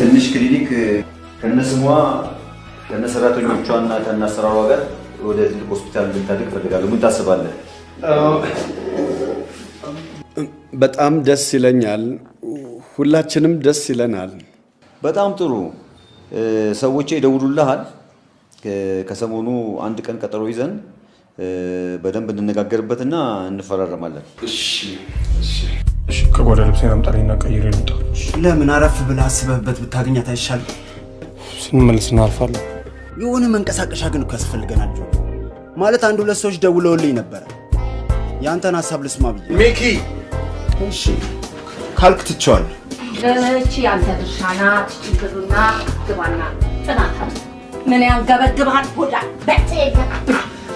ትንሽ ክሊኒክ ከነስሟ ከነሰራተኞቿ እና ከነአሰራሯ ጋር ወደ ትልቅ ሆስፒታል እንድታድግ እፈልጋለሁ። ምን ታስባለህ? በጣም ደስ ይለኛል። ሁላችንም ደስ ይለናል። በጣም ጥሩ። እ፣ ሰዎቼ ይደውሉልሃል። ከሰሞኑ አንድ ቀን ቀጠሮ ይዘን በደንብ እንነጋገርበትና እንፈራረማለን። እሺ፣ ከጓዳ ልብሴን አምጣልኝና ቀይሬ ልምጣ። ለምን አረፍ ብለህ አስበህበት ብታገኛት አይሻልም? ስንመለስ እናልፋለን። የሆነ መንቀሳቀሻ ግን እኮ ያስፈልገናል ማለት አንድ ሁለት ሰዎች ደውለውልኝ ነበረ። የአንተን ሀሳብ ልስማ ብዬ። ሚኪ እሺ ካልክ ትቼዋለሁ። እቺ ያንተ ድርሻ ናት። ችግሩና ግባና ጥናት ምን ያንገበግብሃል? ሆዳ በጤና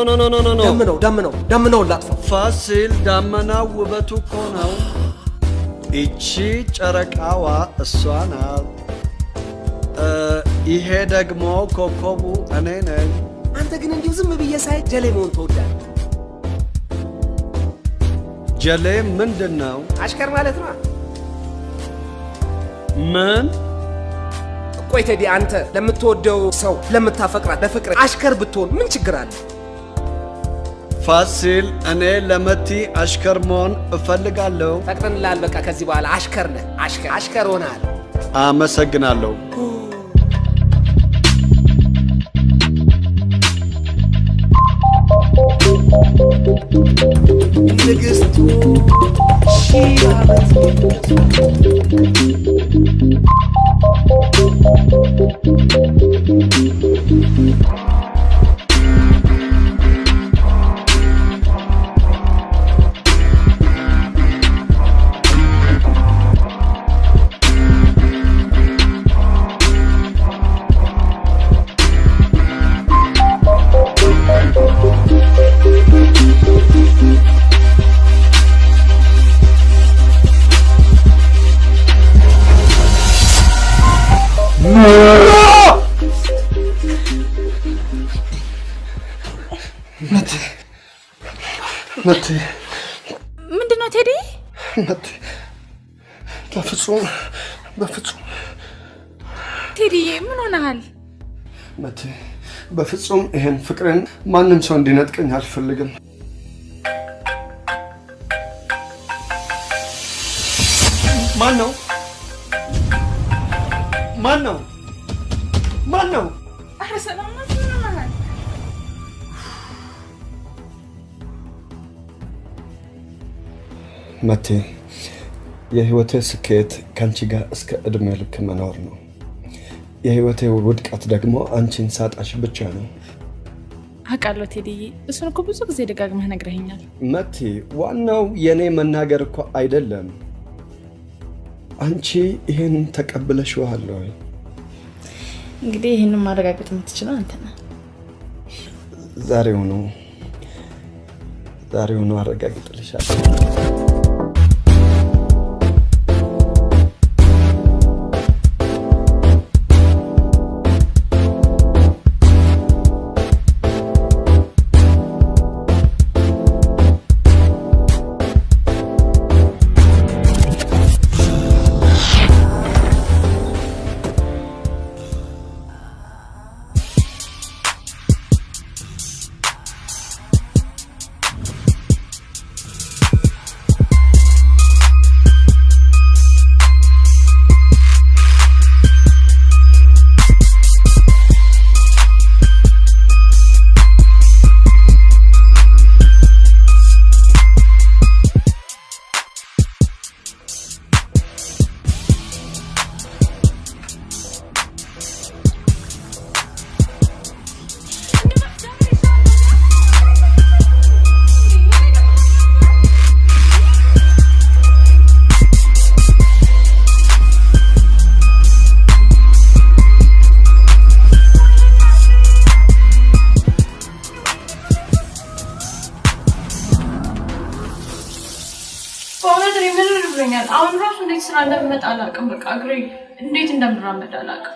ኖ ኖ ኖ ኖ ኖ ደምነው ደምነው ደምነውን ላጥፋው። ፋሲል ዳመናው ውበቱ እኮ ነው። ይቺ ጨረቃዋ እሷ ናት። ይሄ ደግሞ ኮከቡ እኔ ነኝ። አንተ ግን እንዲሁ ዝም ብዬ ሳይ ጀሌ መሆን ትወዳለህ ጀሌ ምንድን ነው? አሽከር ማለት ነው። ምን? ቆይ ቴዲ፣ አንተ ለምትወደው ሰው ለምታፈቅራት ለፍቅር አሽከር ብትሆን ምን ችግር አለ? ፋሲል፣ እኔ ለመቲ አሽከር መሆን እፈልጋለሁ። ፈቅደንልሃል። በቃ ከዚህ በኋላ አሽከር ነህ። አሽከር አሽከር ሆነሃል። አመሰግናለሁ። ንግስቱ ሺህ ዓመት መቴ ምንድን ነው ቴዲ? መቴ በፍጹም በፍጹም ቴዲዬ ምን ሆነሃል? መቴ በፍጹም ይሄን ፍቅርን ማንም ሰው እንዲነጥቀኝ አልፈልግም። ማን ነው? ማን ነው? መቴ የህይወቴ ስኬት ከአንቺ ጋር እስከ እድሜ ልክ መኖር ነው። የህይወቴ ውድቀት ደግሞ አንቺን ሳጣሽ ብቻ ነው። አውቃለሁ ቴዲዬ፣ እሱን እኮ ብዙ ጊዜ ደጋግመህ ነግረኸኛል። መቲ፣ ዋናው የእኔ መናገር እኮ አይደለም። አንቺ ይህን ተቀብለሽዋል ወይ? እንግዲህ ይህንን ማረጋገጥ የምትችለው አንተ ነህ። ዛሬውኑ ዛሬውኑ አረጋግጥልሻለሁ። አሁን ራሱ እንዴት ስራ እንደምመጣ አላውቅም። በቃ እግሬ እንዴት እንደምራመድ አላውቅም።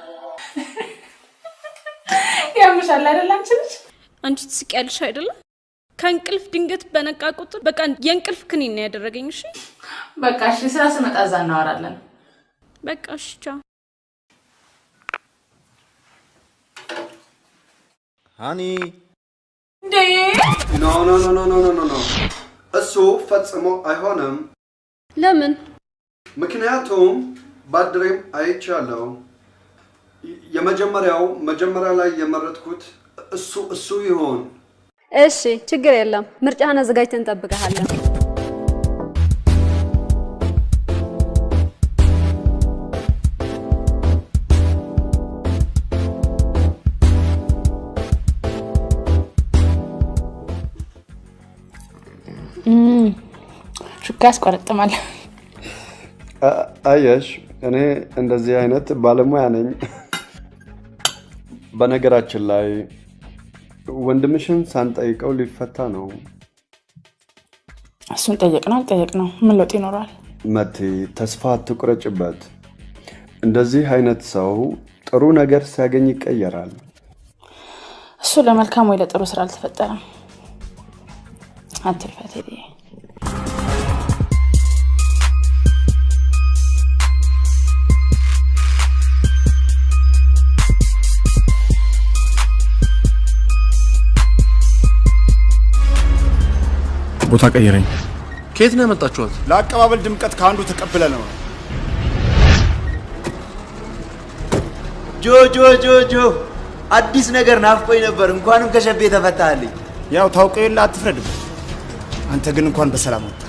ያምሻል አይደል? አንቺ ልጅ አንቺ ትስቂያለሽ አይደለም? ከእንቅልፍ ድንገት በነቃ ቁጥር በቃ የእንቅልፍ ክኒን ነው ያደረገኝ። እሺ በቃ እሺ፣ ስራ ስመጣ እዛ እናወራለን። በቃ እሺ፣ ቻው honey። እንዴ! no no no no no no፣ እሱ ፈጽሞ አይሆንም። ለምን? ምክንያቱም ባድሬም አይቻለሁ። የመጀመሪያው መጀመሪያ ላይ የመረጥኩት እሱ እሱ ይሆን። እሺ፣ ችግር የለም። ምርጫህን አዘጋጅተን እንጠብቀሃለን። ሹካ ያስቆረጥማል። አየሽ፣ እኔ እንደዚህ አይነት ባለሙያ ነኝ። በነገራችን ላይ ወንድምሽን ሳንጠይቀው ሊፈታ ነው። እሱን ጠየቅ ነው አልጠየቅ ነው ምን ለውጥ ይኖረዋል? መቴ ተስፋ አትቁረጭበት። እንደዚህ አይነት ሰው ጥሩ ነገር ሲያገኝ ይቀየራል። እሱ ለመልካም ወይ ለጥሩ ስራ አልተፈጠረም። አትልፋ ቦታ ቀይረኝ። ከየት ነው ያመጣችኋት? ለአቀባበል ድምቀት ከአንዱ ተቀብለ ነው። ጆ ጆ ጆ ጆ አዲስ ነገር ናፍቆኝ ነበር። እንኳንም ከሸቤ ተፈታህልኝ። ያው ታውቀው የለ አትፍረድበት። አንተ ግን እንኳን በሰላም ወጣ።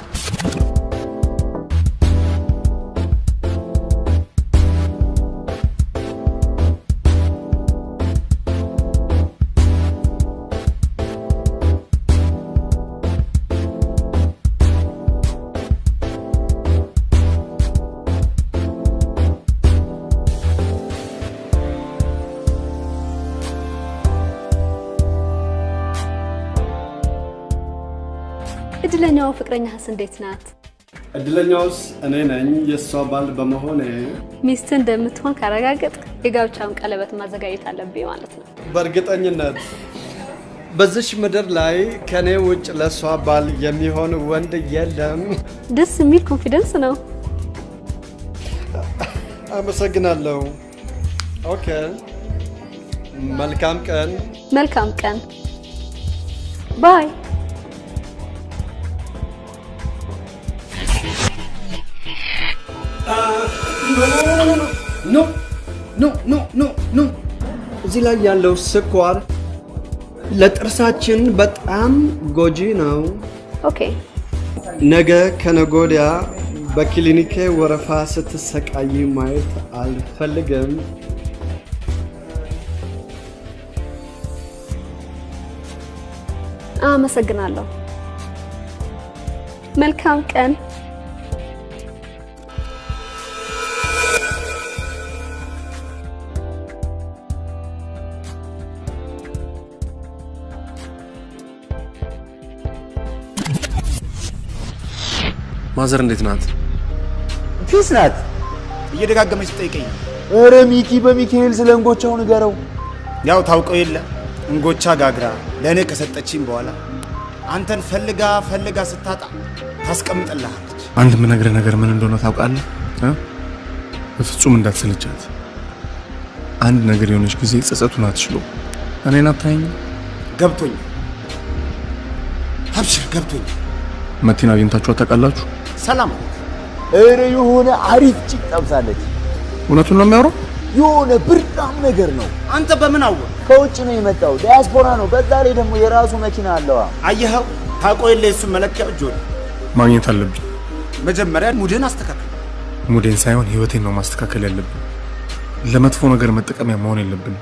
ፍቅረኛህስ እንዴት ናት? እድለኛውስ እኔ ነኝ የእሷ ባል በመሆኔ። ሚስት እንደምትሆን ካረጋገጥኩ የጋብቻውን ቀለበት ማዘጋጀት አለብኝ ማለት ነው። በእርግጠኝነት በዚች ምድር ላይ ከእኔ ውጭ ለእሷ ባል የሚሆን ወንድ የለም። ደስ የሚል confidence ነው። አመሰግናለሁ። okay፣ መልካም ቀን። መልካም ቀን። bye። no no no no no እዚህ ላይ ያለው ስኳር ለጥርሳችን በጣም ጎጂ ነው። okay ነገ ከነገ ወዲያ በክሊኒኬ ወረፋ ስትሰቃይ ማየት አልፈልግም። አመሰግናለሁ። መልካም ቀን። ማዘር እንዴት ናት? ፊስ ናት። እየደጋገመች ትጠይቀኝ ኧረ ሚኪ በሚካኤል ስለ እንጎቻው ንገረው። ያው ታውቀው የለ እንጎቻ ጋግራ ለእኔ ከሰጠችኝ በኋላ አንተን ፈልጋ ፈልጋ ስታጣ ታስቀምጥልሃለች። አንድ የምነግርህ ነገር ምን እንደሆነ ታውቃለህ? እ? በፍጹም እንዳትሰለቻት። አንድ ነገር የሆነች ጊዜ ጸጸቱን አትችሎ። እኔን አታየኝ? ገብቶኛል። አብሽር ገብቶኛል። መቲን አግኝታችኋት ታውቃላችሁ? ሰላም ኧረ የሆነ አሪፍ ጭቅ ጠብሳለች። እውነቱን ነው የሚያወራው? የሆነ ብርዳም ነገር ነው። አንተ በምን አወቅ? ከውጭ ነው የመጣው፣ ዲያስፖራ ነው። በዛ ላይ ደግሞ የራሱ መኪና አለዋ። አየኸው? ታውቀው የለ የሱን መለኪያ ወደ ማግኘት አለብኝ። መጀመሪያ ሙድህን አስተካክል። ሙዴን ሳይሆን ህይወቴን ነው ማስተካከል ያለብን። ለመጥፎ ነገር መጠቀሚያ መሆን የለብንም።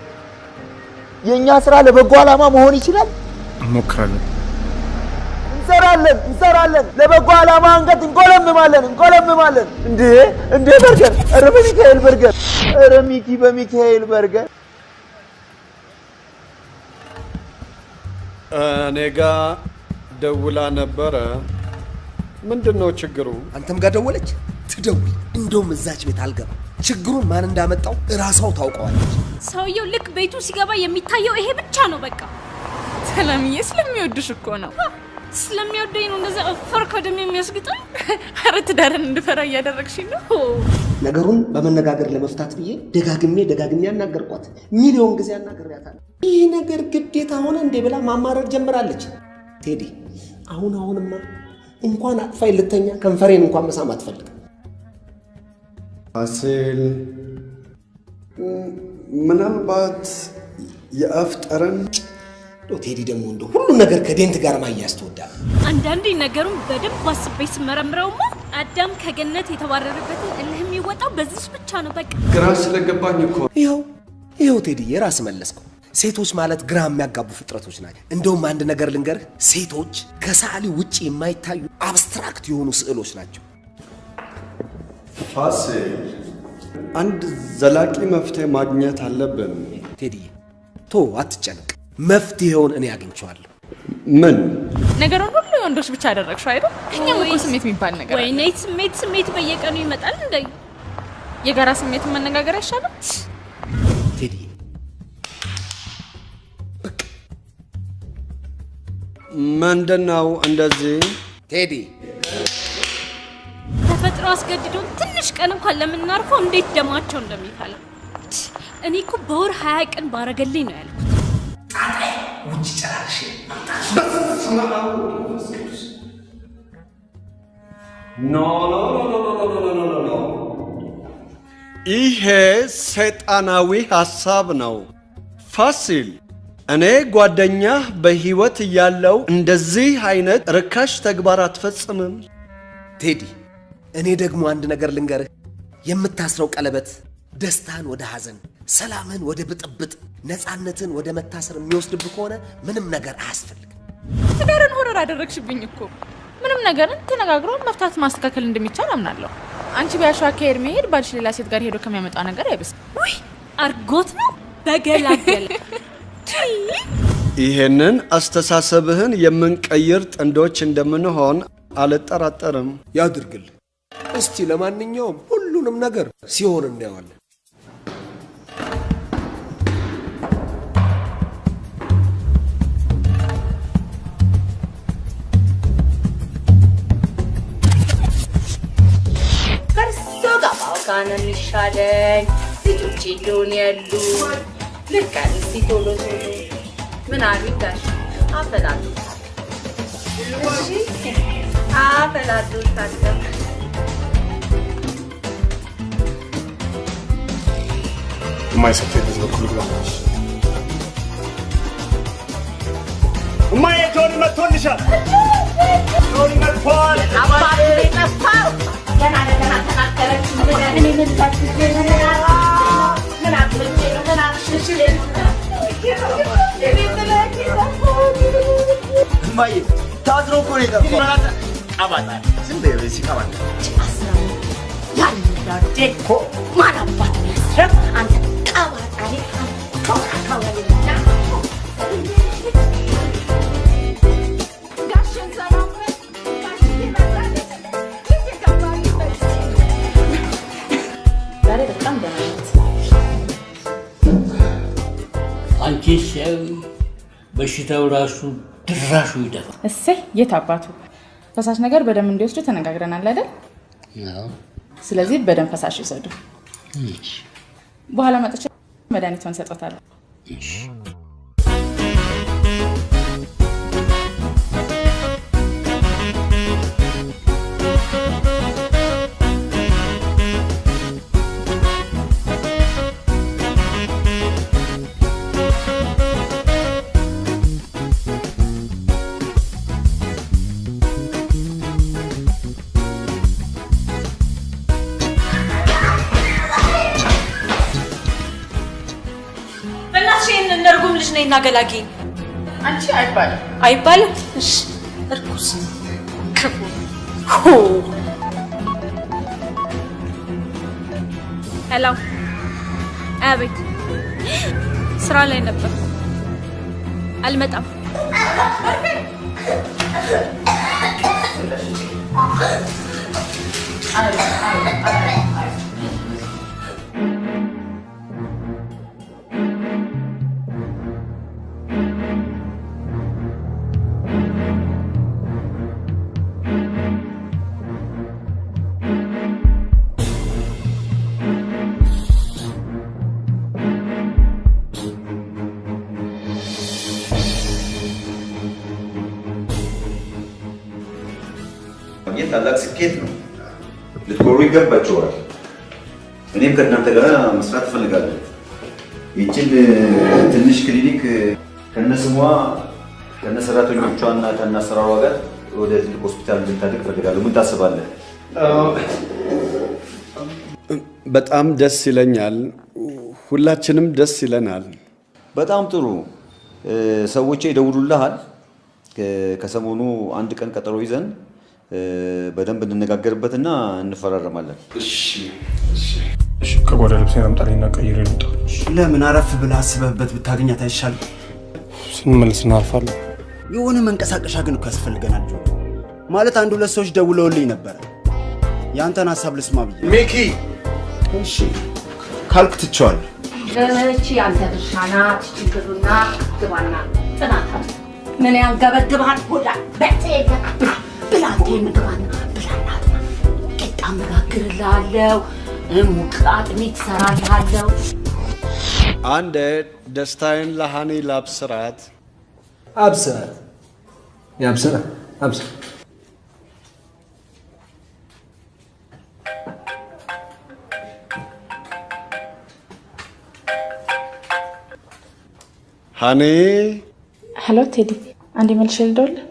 የእኛ ስራ ለበጎ ዓላማ መሆን ይችላል። እንሞክራለን። እንሰራለን እንሰራለን። ለበጎ ዓላማ አንገት እንቆለምማለን እንቆለምማለን። እንዴ እንዴ በርገር! ኧረ በሚካኤል በርገር! ኧረ ሚኪ በሚካኤል በርገር! እኔ ጋ ደውላ ነበረ። ምንድን ነው ችግሩ? አንተም ጋር ደወለች? ትደውል። እንደውም እዛች ቤት አልገባም። ችግሩን ማን እንዳመጣው እራሷው ታውቀዋለች። ሰውየው ልክ ቤቱ ሲገባ የሚታየው ይሄ ብቻ ነው። በቃ ሰላምዬ ስለሚወድሽ እኮ ነው። ስለሚወደኝ ነው እንደዛ እፈር ከደም የሚያስግጠኝ። ኧረ ትዳርን እንድፈራ እያደረግሽኝ ነው። ነገሩን በመነጋገር ለመፍታት ብዬ ደጋግሜ ደጋግሜ አናገርኳት። ሚሊዮን ጊዜ አናግሬያታለሁ። ይህ ነገር ግዴታ ሆነ እንዴ ብላ ማማረር ጀምራለች። ቴዲ አሁን አሁንማ እንኳን አቅፋይ ልተኛ ከንፈሬን እንኳን መሳም አትፈልግም። ፋሲል ምናልባት የአፍ ጠረን ቴዲ ደግሞ እንደ ሁሉም ነገር ከዴንት ጋር ማያያዝ ትወዳለህ። አንዳንዴ ነገሩን በደንብ አስቤ ስመረምረውማ አዳም ከገነት የተባረረበትን እልህ የሚወጣው በዚች ብቻ ነው። በቃ ግራ ስለገባኝ እኮ ይኸው ይኸው ቴዲ የራስ መለስከው። ሴቶች ማለት ግራ የሚያጋቡ ፍጥረቶች ናቸው። እንደውም አንድ ነገር ልንገርህ፣ ሴቶች ከሰዓሊ ውጭ የማይታዩ አብስትራክት የሆኑ ስዕሎች ናቸው። ፋሲል፣ አንድ ዘላቂ መፍትሄ ማግኘት አለብን። ቴዲ ቶ አትጨነቅ፣ መፍትሄውን እኔ አግኝቼዋለሁ። ምን ነገሩን ሁሉ የወንዶች ብቻ አደረግሽው አይደል? ከኛም እኮ ስሜት የሚባል ነገር አለ። ወይኔ ስሜት ስሜት በየቀኑ ይመጣል እንደ የጋራ ስሜትን መነጋገር አይሻልም? ቴዲ ምንድን ነው እንደዚህ? ቴዲ ተፈጥሮ አስገድዶን ትንሽ ቀን እንኳን ለምናርፈው እንዴት ደማቸው እንደሚፈላ እኔ እኮ በወር ሀያ ቀን ባረገልኝ ነው ያልኩት። ጣጣይ ውጭ ጨራርሽ ይሄ ሰይጣናዊ ሐሳብ ነው። ፋሲል እኔ ጓደኛህ በሕይወት እያለው እንደዚህ አይነት ርካሽ ተግባር አትፈጽምም። ቴዲ እኔ ደግሞ አንድ ነገር ልንገርህ፣ የምታስረው ቀለበት ደስታን ወደ ሐዘን ሰላምን ወደ ብጥብጥ፣ ነፃነትን ወደ መታሰር የሚወስድብህ ከሆነ ምንም ነገር አያስፈልግም። ትዳርን ሆረር አደረግሽብኝ እኮ። ምንም ነገርን ተነጋግሮ መፍታት ማስተካከል እንደሚቻል አምናለሁ። አንቺ ቢያሸዋ ከሄድ መሄድ ባልሽ ሌላ ሴት ጋር ሄዶ ከሚያመጣው ነገር አይብስም። ውይ አርጎት ነው በገላገለ ይሄንን አስተሳሰብህን የምንቀይር ጥንዶች እንደምንሆን አልጠራጠርም። ያድርግል። እስቲ ለማንኛውም ሁሉንም ነገር ሲሆን እናየዋለን። ነው የሚሻለኝ። ልጆቼ እንደሆነ ያሉ ልክ እስቲ ቶሎ ቶሎ ምን አሉ ጋሽ አፈላሉታል። አፈላሉታል። የማይሰጥ በዚህ በኩል ግባ። እማዬ ጆኒ መጥቶልሻል። ጆኒ መጥቷል። አባቱ የጠፋው እማዬ ታዝሮ እኮ ነው የጠፋው። ቀባጣ ዝም በይ በዚህ ቀባጣ ያላደ እኮ ማን አባት ያስረም አንተ ቀባጣ አንቺ ሰው በሽታው ራሱ ድራሹ ይደፋል። እሰይ የት አባቱ ፈሳሽ ነገር በደንብ እንዲወስዱ ተነጋግረናል አይደል? አዎ። ስለዚህ በደንብ ፈሳሽ ይውሰዱ። እሺ፣ በኋላ መጥቼ መድኃኒቷን ሰጦታለሁ። ገላጊና ገላጊ አንቺ አይባልም አይባልም። እሺ እርኩስ ክፉ ሄሎ፣ አቤት። ስራ ላይ ነበር፣ አልመጣም። አይ አይ አይ ታላቅ ስኬት ነው። ልትኮሩ ይገባችኋል። እኔም ከእናንተ ጋር መስራት እፈልጋለሁ። ይችን ትንሽ ክሊኒክ ከነስሟ ከነሰራተኞቿና ከነአሰራሯ ጋር ወደ ትልቅ ሆስፒታል እንድታድግ እፈልጋለሁ። ምን ታስባለህ? በጣም ደስ ይለኛል። ሁላችንም ደስ ይለናል። በጣም ጥሩ። እ፣ ሰዎቼ ይደውሉልሃል። ከሰሞኑ አንድ ቀን ቀጠሮ ይዘን በደንብ እንነጋገርበትና እንፈራረማለን። እሺ፣ ከጓዳ ልብሴን አምጣልኝና ቀይሬ ልምጣ። ለምን አረፍ ብለህ አስበህበት ብታገኛት አይሻልም? ስንመለስ እናርፋለን። የሆነ መንቀሳቀሻ ግን እኮ ያስፈልገናል ማለት አንድ ሁለት ሰዎች ደውለውልኝ ነበረ። የአንተን ሀሳብ ልስማ ብዬ። ሚኪ እሺ ካልክ ትቼዋለሁ። እቺ ያንተ ድርሻ ናት። ችግሩና ግባና ጥናት ምን ያንገበግብሃል? ሆዳ በጤ ብላ አንተ ምግባና ብላና ቂጣ መጋግርልሃለሁ፣ ሙቅ አጥሚት እሰራልሃለሁ። አንድ ደስታዬን ለሃኒ ላብስራት። አብስራት ያብስራ አብስራ ሃኒ ሄሎ ቴዲ፣ አንዴ መልሼ ልደውልልህ?